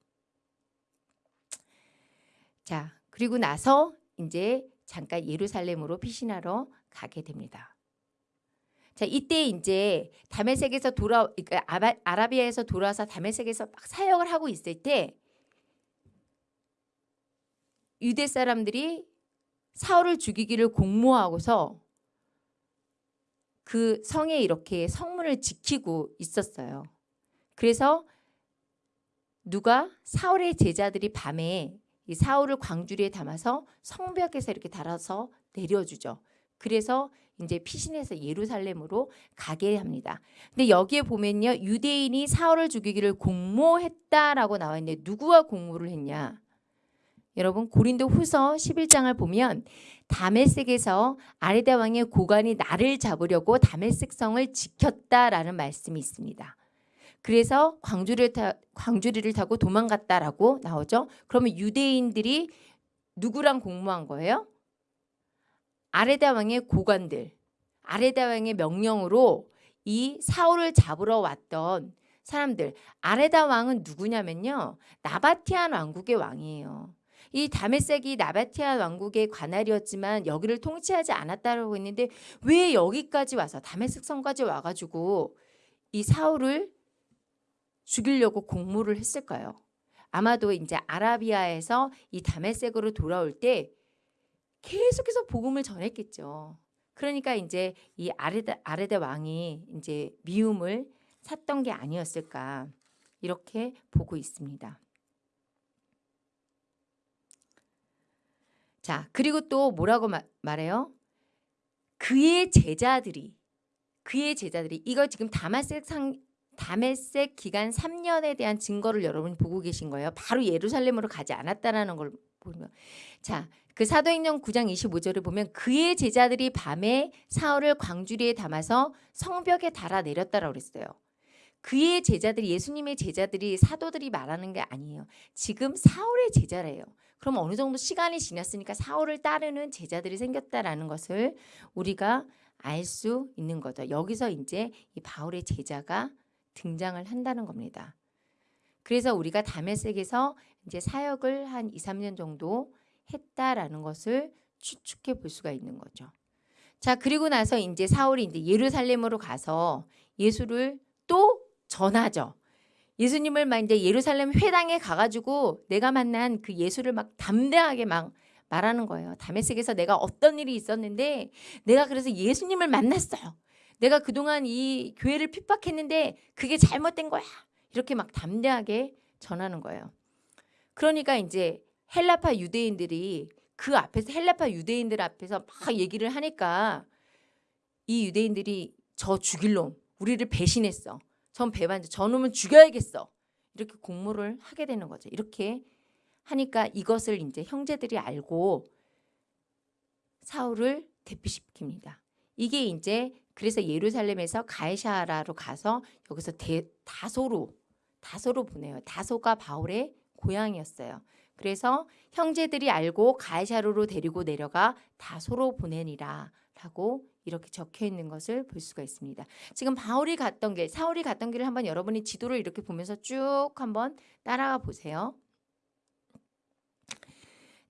자, 그리고 나서 이제 잠깐 예루살렘으로 피신하러 가게 됩니다. 자, 이때 이제 다메섹에서 돌아 그러니까 아라비아에서 돌아와서 다메섹에서 막 사역을 하고 있을 때 유대 사람들이 사울을 죽이기를 공모하고서 그 성에 이렇게 성문을 지키고 있었어요. 그래서 누가 사울의 제자들이 밤에 이 사울을 광주리에 담아서 성벽에서 이렇게 달아서 내려주죠. 그래서 이제 피신해서 예루살렘으로 가게 합니다. 근데 여기에 보면요. 유대인이 사울을 죽이기를 공모했다라고 나와 있는데 누구와 공모를 했냐? 여러분 고린도 후서 11장을 보면 다메섹에서 아레다 왕의 고관이 나를 잡으려고 다메섹 성을 지켰다라는 말씀이 있습니다. 그래서 광주리를, 타, 광주리를 타고 도망갔다라고 나오죠. 그러면 유대인들이 누구랑 공모한 거예요? 아레다 왕의 고관들, 아레다 왕의 명령으로 이 사울을 잡으러 왔던 사람들. 아레다 왕은 누구냐면요. 나바티안 왕국의 왕이에요. 이 다메섹이 나바티안 왕국의 관할이었지만 여기를 통치하지 않았다고 했는데 왜 여기까지 와서 다메섹 성까지 와가지고 이 사울을 죽이려고 공모를 했을까요? 아마도 이제 아라비아에서 이 다메섹으로 돌아올 때 계속해서 복음을 전했겠죠. 그러니까 이제 이 아레다, 아레다 왕이 이제 미움을 샀던 게 아니었을까 이렇게 보고 있습니다. 자 그리고 또 뭐라고 마, 말해요? 그의 제자들이 그의 제자들이 이거 지금 다마섹 상 다메섹 기간 3년에 대한 증거를 여러분이 보고 계신 거예요. 바로 예루살렘으로 가지 않았다라는 걸 보면 자, 그 사도행전 9장 25절을 보면 그의 제자들이 밤에 사울을 광주리에 담아서 성벽에 달아 내렸다라고 그랬어요. 그의 제자들이 예수님의 제자들이 사도들이 말하는 게 아니에요. 지금 사울의 제자래요. 그럼 어느 정도 시간이 지났으니까 사울을 따르는 제자들이 생겼다라는 것을 우리가 알 수 있는 거죠. 여기서 이제 이 바울의 제자가 등장을 한다는 겁니다. 그래서 우리가 다메섹에서 이제 사역을 한 2, 3년 정도 했다라는 것을 추측해 볼 수가 있는 거죠. 자, 그리고 나서 이제 사울이 이제 예루살렘으로 가서 예수를 또 전하죠. 예수님을 막 이제 예루살렘 회당에 가가지고 내가 만난 그 예수를 막 담대하게 막 말하는 거예요. 다메섹에서 내가 어떤 일이 있었는데 내가 그래서 예수님을 만났어요. 내가 그동안 이 교회를 핍박했는데 그게 잘못된 거야. 이렇게 막 담대하게 전하는 거예요. 그러니까 이제 헬라파 유대인들이 그 앞에서 헬라파 유대인들 앞에서 막 얘기를 하니까 이 유대인들이 저 죽일 놈, 우리를 배신했어. 전 배반자, 저놈은 죽여야겠어. 이렇게 공모를 하게 되는 거죠. 이렇게 하니까 이것을 이제 형제들이 알고 사울을 대피시킵니다. 이게 이제 그래서 예루살렘에서 가이샤라로 가서 여기서 대, 다소로 다소로 보내요. 다소가 바울의 고향이었어요. 그래서 형제들이 알고 가이샤르로 데리고 내려가 다소로 보내니라 라고 이렇게 적혀 있는 것을 볼 수가 있습니다. 지금 바울이 갔던 길, 사울이 갔던 길을 한번 여러분이 지도를 이렇게 보면서 쭉 한번 따라가 보세요.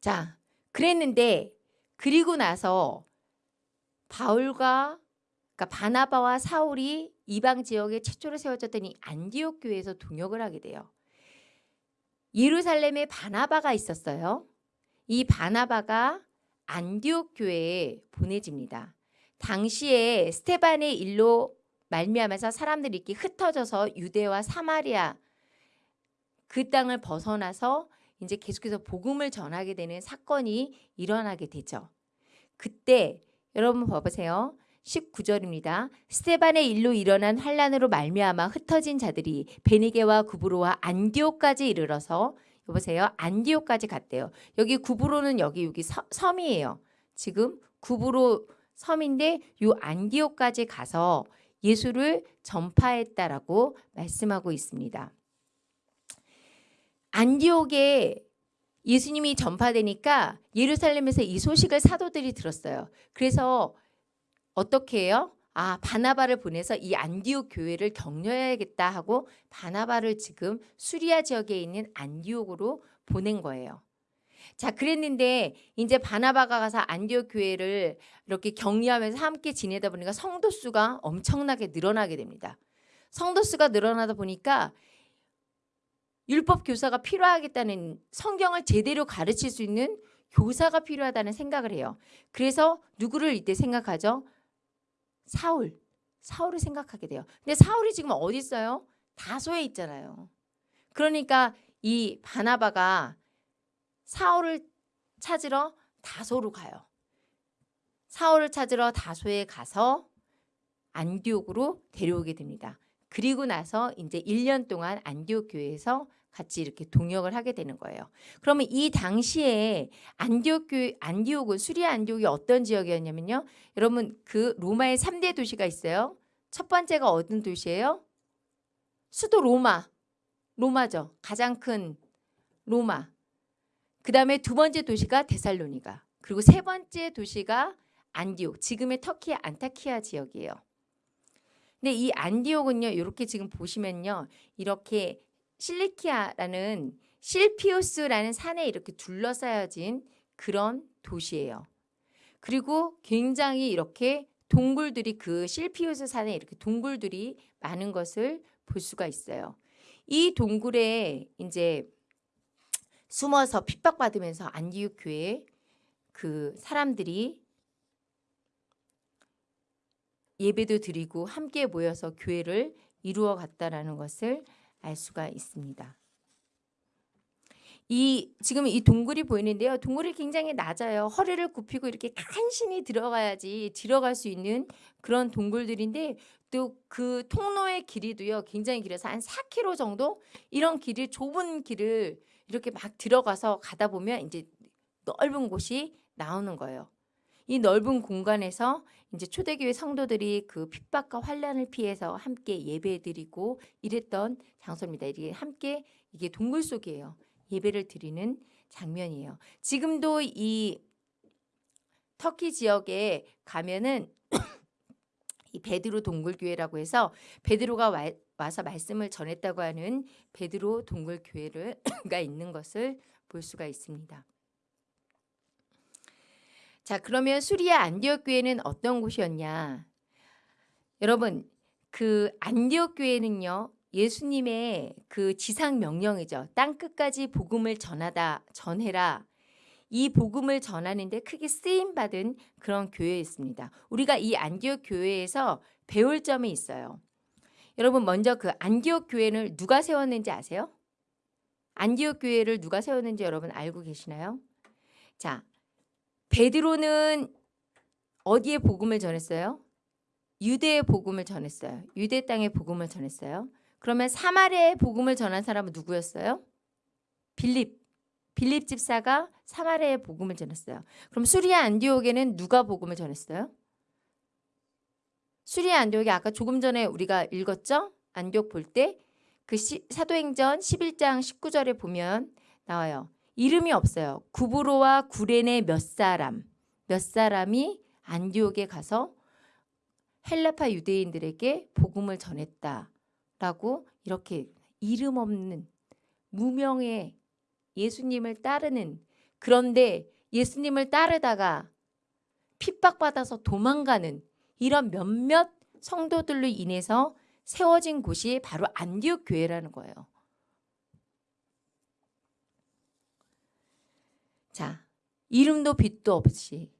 자, 그랬는데 그리고 나서 바울과 그러니까 바나바와 사울이 이방 지역에 최초로 세워졌던 이 안디옥 교회에서 동역을 하게 돼요. 예루살렘에 바나바가 있었어요. 이 바나바가 안디옥 교회에 보내집니다. 당시에 스테반의 일로 말미암아서 사람들이 이렇게 흩어져서 유대와 사마리아 그 땅을 벗어나서 이제 계속해서 복음을 전하게 되는 사건이 일어나게 되죠. 그때 여러분 봐보세요. 19절입니다. 스테반의 일로 일어난 환란으로 말미암아 흩어진 자들이 베니게와 구브로와 안디오까지 이르러서 여보세요. 안디오까지 갔대요. 여기 구브로는 여기 여기 서, 섬이에요. 지금 구브로 섬인데 요 안디오까지 가서 예수를 전파했다라고 말씀하고 있습니다. 안디옥에 예수님이 전파되니까 예루살렘에서 이 소식을 사도들이 들었어요. 그래서 어떻게 해요? 아 바나바를 보내서 이 안디옥 교회를 격려해야겠다 하고 바나바를 지금 수리아 지역에 있는 안디옥으로 보낸 거예요. 자 그랬는데 이제 바나바가 가서 안디옥 교회를 이렇게 격려하면서 함께 지내다 보니까 성도 수가 엄청나게 늘어나게 됩니다. 성도 수가 늘어나다 보니까 율법 교사가 필요하겠다는 성경을 제대로 가르칠 수 있는 교사가 필요하다는 생각을 해요. 그래서 누구를 이때 생각하죠? 사울. 사울을 생각하게 돼요. 근데 사울이 지금 어디 있어요? 다소에 있잖아요. 그러니까 이 바나바가 사울을 찾으러 다소로 가요. 사울을 찾으러 다소에 가서 안디옥으로 데려오게 됩니다. 그리고 나서 이제 1년 동안 안디옥 교회에서 같이 이렇게 동역을 하게 되는 거예요. 그러면 이 당시에 안디옥 교회 안디옥은 수리아 안디옥이 어떤 지역이었냐면요. 여러분 그 로마의 3대 도시가 있어요. 첫 번째가 어떤 도시예요? 수도 로마. 로마죠. 가장 큰 로마. 그 다음에 두 번째 도시가 데살로니가. 그리고 세 번째 도시가 안디옥. 지금의 터키 안타키아 지역이에요. 근데 이 안디옥은요. 이렇게 지금 보시면요. 이렇게 실리키아라는 실피우스라는 산에 이렇게 둘러싸여진 그런 도시예요. 그리고 굉장히 이렇게 동굴들이 그 실피우스 산에 이렇게 동굴들이 많은 것을 볼 수가 있어요. 이 동굴에 이제 숨어서 핍박받으면서 안디옥 교회 그 사람들이 예배도 드리고 함께 모여서 교회를 이루어 갔다라는 것을 알 수가 있습니다. 이 지금 이 동굴이 보이는데요. 동굴이 굉장히 낮아요. 허리를 굽히고 이렇게 간신히 들어가야지 들어갈 수 있는 그런 동굴들인데 또 그 통로의 길이도요. 굉장히 길어서 한 4km 정도 이런 길이 좁은 길을 이렇게 막 들어가서 가다 보면 이제 넓은 곳이 나오는 거예요. 이 넓은 공간에서 이제 초대교회 성도들이 그 핍박과 환란을 피해서 함께 예배드리고 이랬던 장소입니다. 이게 함께 이게 동굴 속이에요. 예배를 드리는 장면이에요. 지금도 이 터키 지역에 가면은 이 베드로 동굴교회라고 해서 베드로가 와, 와서 말씀을 전했다고 하는 베드로 동굴교회가 있는 것을 볼 수가 있습니다. 자, 그러면 수리아 안디옥 교회는 어떤 곳이었냐? 여러분, 그 안디옥 교회는요. 예수님의 그 지상 명령이죠. 땅 끝까지 복음을 전하다 전해라. 이 복음을 전하는데 크게 쓰임 받은 그런 교회였습니다. 우리가 이 안디옥 교회에서 배울 점이 있어요. 여러분 먼저 그 안디옥 교회를 누가 세웠는지 아세요? 안디옥 교회를 누가 세웠는지 여러분 알고 계시나요? 자, 베드로는 어디에 복음을 전했어요? 유대의 복음을 전했어요. 유대 땅의 복음을 전했어요. 그러면 사마리아의 복음을 전한 사람은 누구였어요? 빌립. 빌립 집사가 사마리아의 복음을 전했어요. 그럼 수리아 안디옥에는 누가 복음을 전했어요? 수리아 안디옥이 아까 조금 전에 우리가 읽었죠? 안디옥 볼 때 그 사도행전 11장 19절에 보면 나와요. 이름이 없어요. 구브로와 구레네 몇 사람, 몇 사람이 안디옥에 가서 헬라파 유대인들에게 복음을 전했다라고 이렇게 이름 없는 무명의 예수님을 따르는 그런데 예수님을 따르다가 핍박받아서 도망가는 이런 몇몇 성도들로 인해서 세워진 곳이 바로 안디옥 교회라는 거예요. 자, 이름도 빛도 없이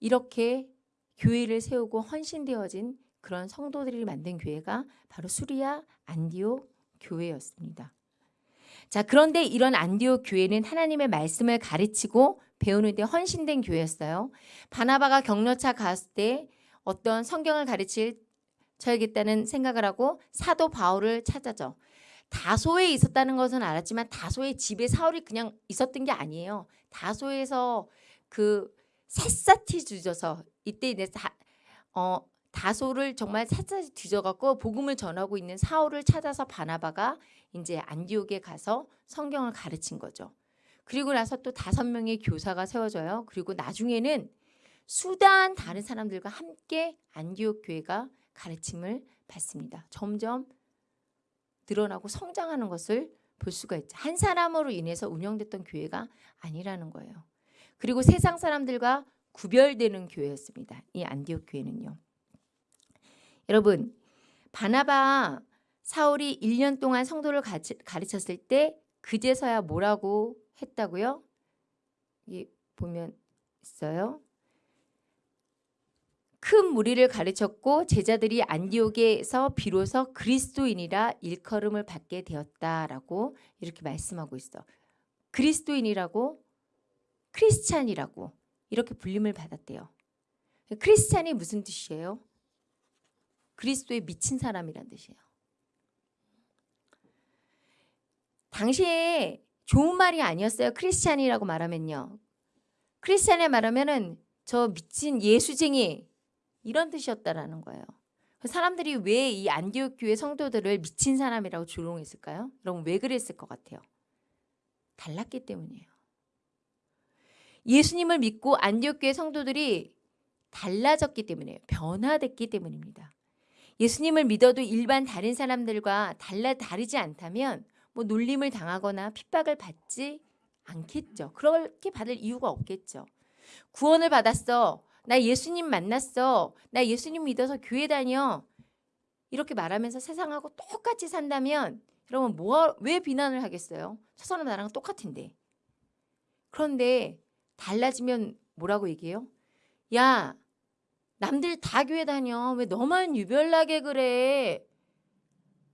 이렇게 교회를 세우고 헌신되어진 그런 성도들이 만든 교회가 바로 수리아 안디옥 교회였습니다. 자, 그런데 이런 안디옥 교회는 하나님의 말씀을 가르치고 배우는 데 헌신된 교회였어요. 바나바가 격려차 갔을 때 어떤 성경을 가르칠 쳐야겠다는 생각을 하고 사도 바울을 찾아죠. 다소에 있었다는 것은 알았지만 다소의 집에 사울이 그냥 있었던 게 아니에요. 다소에서 그 샅샅이 뒤져서 이때 이제 다, 어, 다소를 정말 샅샅이 뒤져갖고 복음을 전하고 있는 사울을 찾아서 바나바가 이제 안디옥에 가서 성경을 가르친 거죠. 그리고 나서 또 다섯 명의 교사가 세워져요. 그리고 나중에는 수단 다른 사람들과 함께 안디옥 교회가 가르침을 받습니다. 점점 늘어나고 성장하는 것을 볼 수가 있죠. 한 사람으로 인해서 운영됐던 교회가 아니라는 거예요. 그리고 세상 사람들과 구별되는 교회였습니다. 이 안디옥 교회는요. 여러분 바나바 사울이 1년 동안 성도를 가르쳤을 때 그제서야 뭐라고 했다고요? 이 보면 있어요. 큰 무리를 가르쳤고 제자들이 안디옥에서 비로소 그리스도인이라 일컬음을 받게 되었다라고 이렇게 말씀하고 있어. 그리스도인이라고 크리스찬이라고 이렇게 불림을 받았대요. 크리스찬이 무슨 뜻이에요? 그리스도에 미친 사람이란 뜻이에요. 당시에 좋은 말이 아니었어요. 크리스찬이라고 말하면요. 크리스찬에 말하면은 저 미친 예수쟁이 이런 뜻이었다라는 거예요. 사람들이 왜 이 안디옥 교회 성도들을 미친 사람이라고 조롱했을까요? 여러분 왜 그랬을 것 같아요? 달랐기 때문이에요. 예수님을 믿고 안디옥 교회 성도들이 달라졌기 때문이에요. 변화됐기 때문입니다. 예수님을 믿어도 일반 다른 사람들과 달라 다르지 않다면 뭐 놀림을 당하거나 핍박을 받지 않겠죠. 그렇게 받을 이유가 없겠죠. 구원을 받았어. 나 예수님 만났어. 나 예수님 믿어서 교회 다녀. 이렇게 말하면서 세상하고 똑같이 산다면 여러분 뭐, 왜 비난을 하겠어요? 저 사람 나랑 똑같은데. 그런데 달라지면 뭐라고 얘기해요? 야 남들 다 교회 다녀. 왜 너만 유별나게 그래?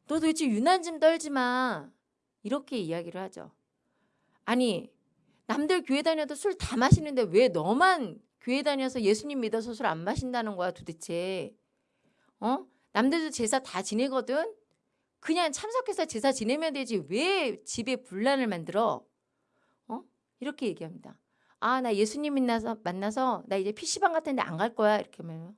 너 도대체 유난 좀 떨지 마. 이렇게 이야기를 하죠. 아니 남들 교회 다녀도 술 다 마시는데 왜 너만 교회 다녀서 예수님 믿어서 술 안 마신다는 거야 도대체. 어? 남들도 제사 다 지내거든. 그냥 참석해서 제사 지내면 되지 왜 집에 분란을 만들어? 어? 이렇게 얘기합니다. 아, 나 예수님 만나서 만나서 나 이제 PC방 같은 데 안 갈 거야. 이렇게 하면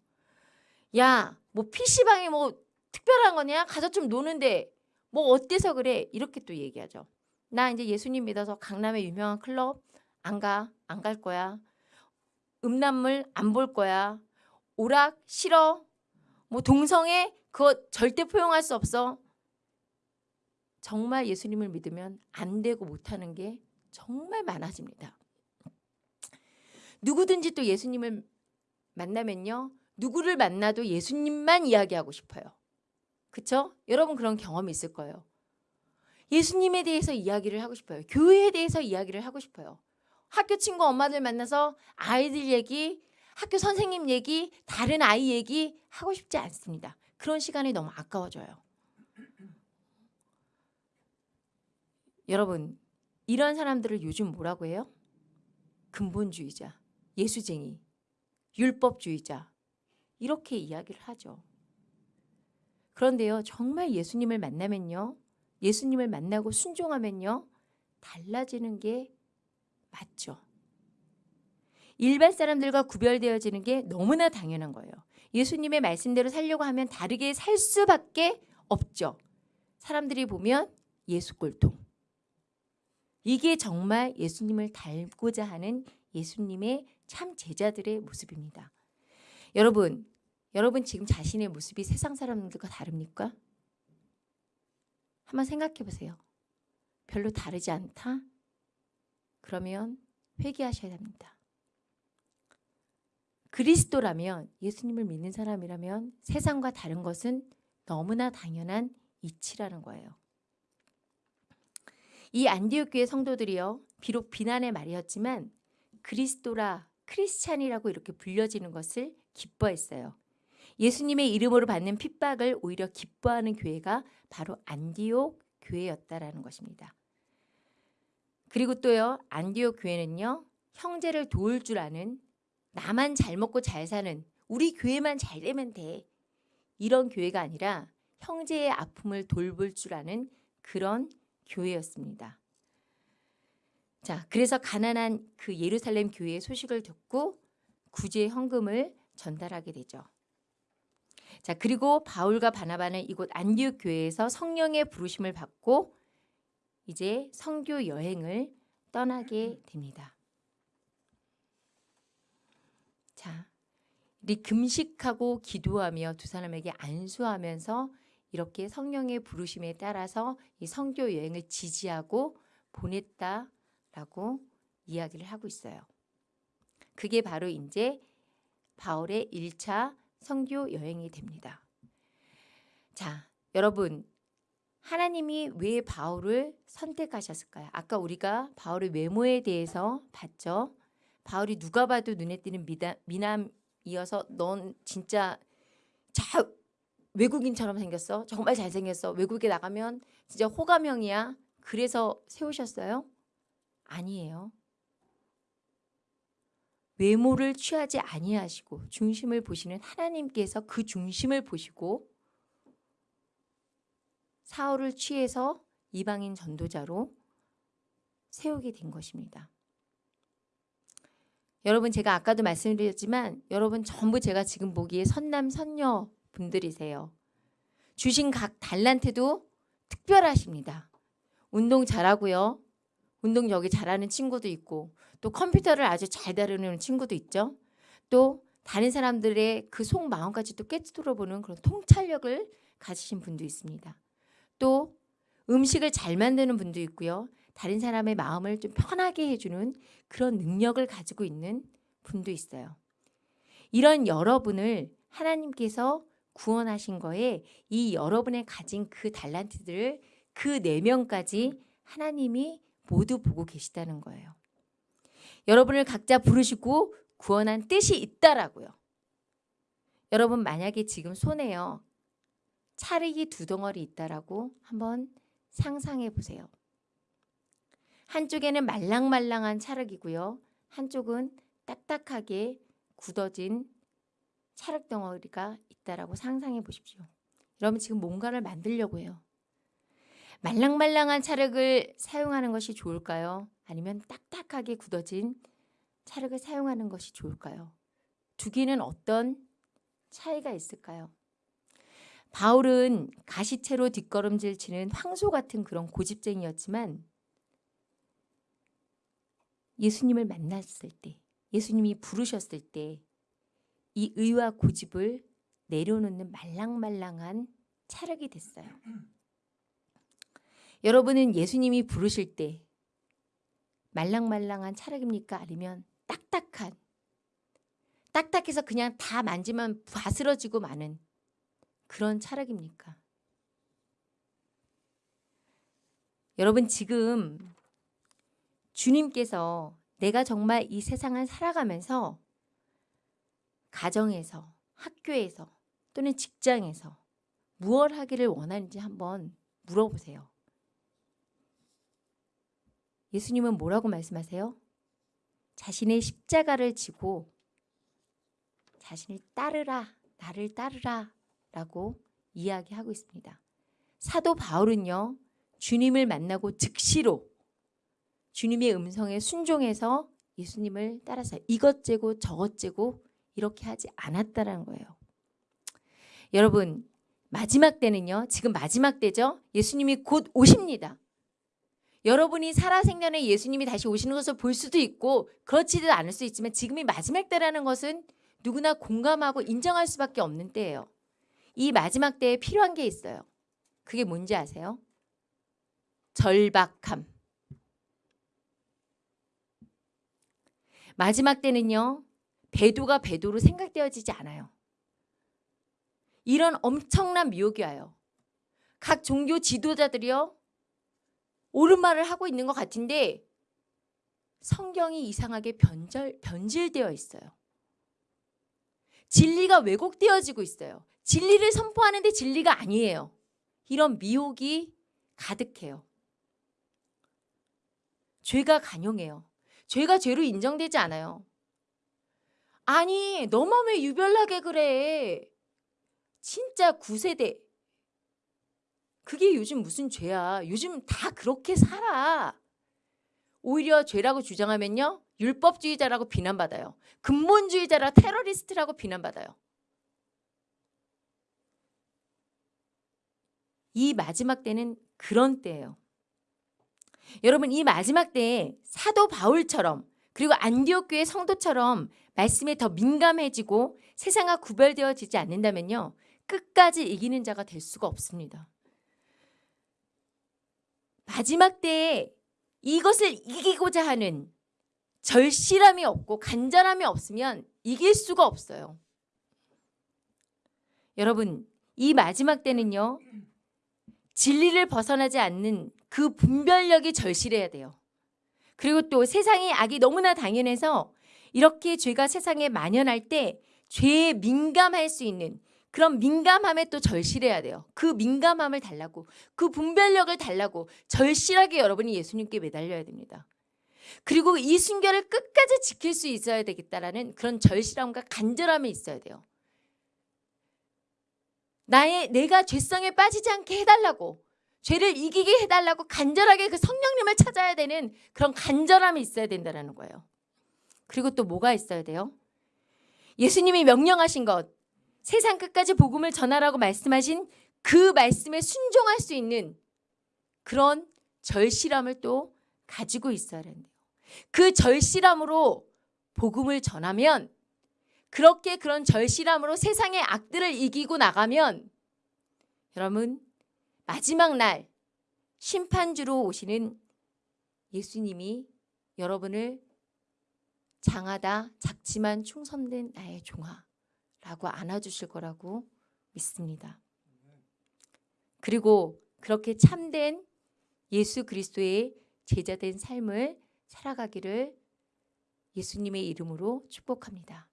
야, 뭐 PC방이 뭐 특별한 거냐? 가서 좀 노는데 뭐 어때서 그래? 이렇게 또 얘기하죠. 나 이제 예수님 믿어서 강남의 유명한 클럽 안 가. 안 갈 거야. 음란물 안 볼 거야. 오락 싫어. 뭐 동성애 그거 절대 포용할 수 없어. 정말 예수님을 믿으면 안 되고 못하는 게 정말 많아집니다. 누구든지 또 예수님을 만나면요. 누구를 만나도 예수님만 이야기하고 싶어요. 그쵸? 여러분 그런 경험이 있을 거예요. 예수님에 대해서 이야기를 하고 싶어요. 교회에 대해서 이야기를 하고 싶어요. 학교 친구 엄마들 만나서 아이들 얘기, 학교 선생님 얘기, 다른 아이 얘기 하고 싶지 않습니다. 그런 시간이 너무 아까워져요. 여러분, 이런 사람들을 요즘 뭐라고 해요? 근본주의자. 예수쟁이, 율법주의자 이렇게 이야기를 하죠. 그런데요. 정말 예수님을 만나면요. 예수님을 만나고 순종하면요. 달라지는 게 맞죠. 일반 사람들과 구별되어지는 게 너무나 당연한 거예요. 예수님의 말씀대로 살려고 하면 다르게 살 수밖에 없죠. 사람들이 보면 예수 꼴통. 이게 정말 예수님을 닮고자 하는 예수님의 참 제자들의 모습입니다. 여러분, 여러분 지금 자신의 모습이 세상 사람들과 다릅니까? 한번 생각해 보세요. 별로 다르지 않다? 그러면 회개하셔야 합니다. 그리스도라면 예수님을 믿는 사람이라면 세상과 다른 것은 너무나 당연한 이치라는 거예요. 이 안디옥 교회 성도들이요. 비록 비난의 말이었지만 그리스도라 크리스찬이라고 이렇게 불려지는 것을 기뻐했어요. 예수님의 이름으로 받는 핍박을 오히려 기뻐하는 교회가 바로 안디옥 교회였다라는 것입니다. 그리고 또요. 안디옥 교회는요. 형제를 도울 줄 아는 나만 잘 먹고 잘 사는 우리 교회만 잘 되면 돼. 이런 교회가 아니라 형제의 아픔을 돌볼 줄 아는 그런 교회였습니다. 자, 그래서 가난한 그 예루살렘 교회의 소식을 듣고 구제 헌금을 전달하게 되죠. 자, 그리고 바울과 바나바는 이곳 안디옥 교회에서 성령의 부르심을 받고 이제 성교 여행을 떠나게 됩니다. 자, 이 금식하고 기도하며 두 사람에게 안수하면서 이렇게 성령의 부르심에 따라서 이 성교 여행을 지지하고 보냈다 라고 이야기를 하고 있어요. 그게 바로 이제 바울의 1차 성교 여행이 됩니다. 자, 여러분 하나님이 왜 바울을 선택하셨을까요? 아까 우리가 바울의 외모에 대해서 봤죠. 바울이 누가 봐도 눈에 띄는 미다, 미남 이어서 넌 진짜 자 외국인처럼 생겼어. 정말 잘생겼어. 외국에 나가면 진짜 호감형이야. 그래서 세우셨어요? 아니에요. 외모를 취하지 아니하시고 중심을 보시는 하나님께서 그 중심을 보시고 사울을 취해서 이방인 전도자로 세우게 된 것입니다. 여러분 제가 아까도 말씀드렸지만 여러분 전부 제가 지금 보기에 선남 선녀 분들이세요. 주신 각 달란트도 특별하십니다. 운동 잘하고요. 운동 여기 잘하는 친구도 있고 또 컴퓨터를 아주 잘 다루는 친구도 있죠. 또 다른 사람들의 그 속 마음까지도 깨뜨려 보는 그런 통찰력을 가지신 분도 있습니다. 또 음식을 잘 만드는 분도 있고요. 다른 사람의 마음을 좀 편하게 해주는 그런 능력을 가지고 있는 분도 있어요. 이런 여러분을 하나님께서 구원하신 거에 이 여러분의 가진 그 달란트들을 그 네 명까지 하나님이 모두 보고 계시다는 거예요. 여러분을 각자 부르시고 구원한 뜻이 있다라고요. 여러분 만약에 지금 손에요. 차르기 두 덩어리 있다라고 한번 상상해 보세요. 한쪽에는 말랑말랑한 찰흙이고요. 한쪽은 딱딱하게 굳어진 찰흙 덩어리가 있다라고 상상해 보십시오. 여러분 지금 뭔가를 만들려고 해요. 말랑말랑한 찰흙을 사용하는 것이 좋을까요? 아니면 딱딱하게 굳어진 찰흙을 사용하는 것이 좋을까요? 두 개는 어떤 차이가 있을까요? 바울은 가시채로 뒷걸음질 치는 황소 같은 그런 고집쟁이였지만 예수님을 만났을 때, 예수님이 부르셨을 때 이 의와 고집을 내려놓는 말랑말랑한 차력이 됐어요. 여러분은 예수님이 부르실 때 말랑말랑한 차력입니까? 아니면 딱딱한 딱딱해서 그냥 다 만지면 바스러지고 마는 그런 차력입니까? 여러분 지금 주님께서 내가 정말 이 세상을 살아가면서 가정에서 학교에서 또는 직장에서 무엇 하기를 원하는지 한번 물어보세요. 예수님은 뭐라고 말씀하세요? 자신의 십자가를 지고 자신을 따르라, 나를 따르라 라고 이야기하고 있습니다. 사도 바울은요, 주님을 만나고 즉시로 주님의 음성에 순종해서 예수님을 따라서 이것 재고 저것 재고 이렇게 하지 않았다라는 거예요. 여러분 마지막 때는요. 지금 마지막 때죠. 예수님이 곧 오십니다. 여러분이 살아생전에 예수님이 다시 오시는 것을 볼 수도 있고 그렇지도 않을 수 있지만 지금이 마지막 때라는 것은 누구나 공감하고 인정할 수밖에 없는 때예요. 이 마지막 때에 필요한 게 있어요. 그게 뭔지 아세요? 절박함. 마지막 때는요. 배도가 배도로 생각되어지지 않아요. 이런 엄청난 미혹이 와요. 각 종교 지도자들이요. 옳은 말을 하고 있는 것 같은데 성경이 이상하게 변절, 변질되어 있어요. 진리가 왜곡되어지고 있어요. 진리를 선포하는데 진리가 아니에요. 이런 미혹이 가득해요. 죄가 간용해요. 죄가 죄로 인정되지 않아요. 아니 너만 왜 유별나게 그래. 진짜 구세대. 그게 요즘 무슨 죄야. 요즘 다 그렇게 살아. 오히려 죄라고 주장하면요. 율법주의자라고 비난받아요. 근본주의자라 테러리스트라고 비난받아요. 이 마지막 때는 그런 때예요. 여러분 이 마지막 때에 사도 바울처럼 그리고 안디옥 교회 성도처럼 말씀에 더 민감해지고 세상과 구별되어지지 않는다면요. 끝까지 이기는 자가 될 수가 없습니다. 마지막 때에 이것을 이기고자 하는 절실함이 없고 간절함이 없으면 이길 수가 없어요. 여러분 이 마지막 때는요. 진리를 벗어나지 않는 그 분별력이 절실해야 돼요. 그리고 또 세상의 악이 너무나 당연해서 이렇게 죄가 세상에 만연할 때 죄에 민감할 수 있는 그런 민감함에 또 절실해야 돼요. 그 민감함을 달라고 그 분별력을 달라고 절실하게 여러분이 예수님께 매달려야 됩니다. 그리고 이 순결을 끝까지 지킬 수 있어야 되겠다라는 그런 절실함과 간절함이 있어야 돼요. 나의 내가 죄성에 빠지지 않게 해달라고 죄를 이기게 해달라고 간절하게 그 성령님을 찾아야 되는 그런 간절함이 있어야 된다는 거예요. 그리고 또 뭐가 있어야 돼요? 예수님이 명령하신 것 세상 끝까지 복음을 전하라고 말씀하신 그 말씀에 순종할 수 있는 그런 절실함을 또 가지고 있어야 된대요. 그 절실함으로 복음을 전하면 그렇게 그런 절실함으로 세상의 악들을 이기고 나가면 여러분 마지막 날 심판주로 오시는 예수님이 여러분을 장하다 작지만 충성된 나의 종아라고 안아주실 거라고 믿습니다. 그리고 그렇게 참된 예수 그리스도의 제자된 삶을 살아가기를 예수님의 이름으로 축복합니다.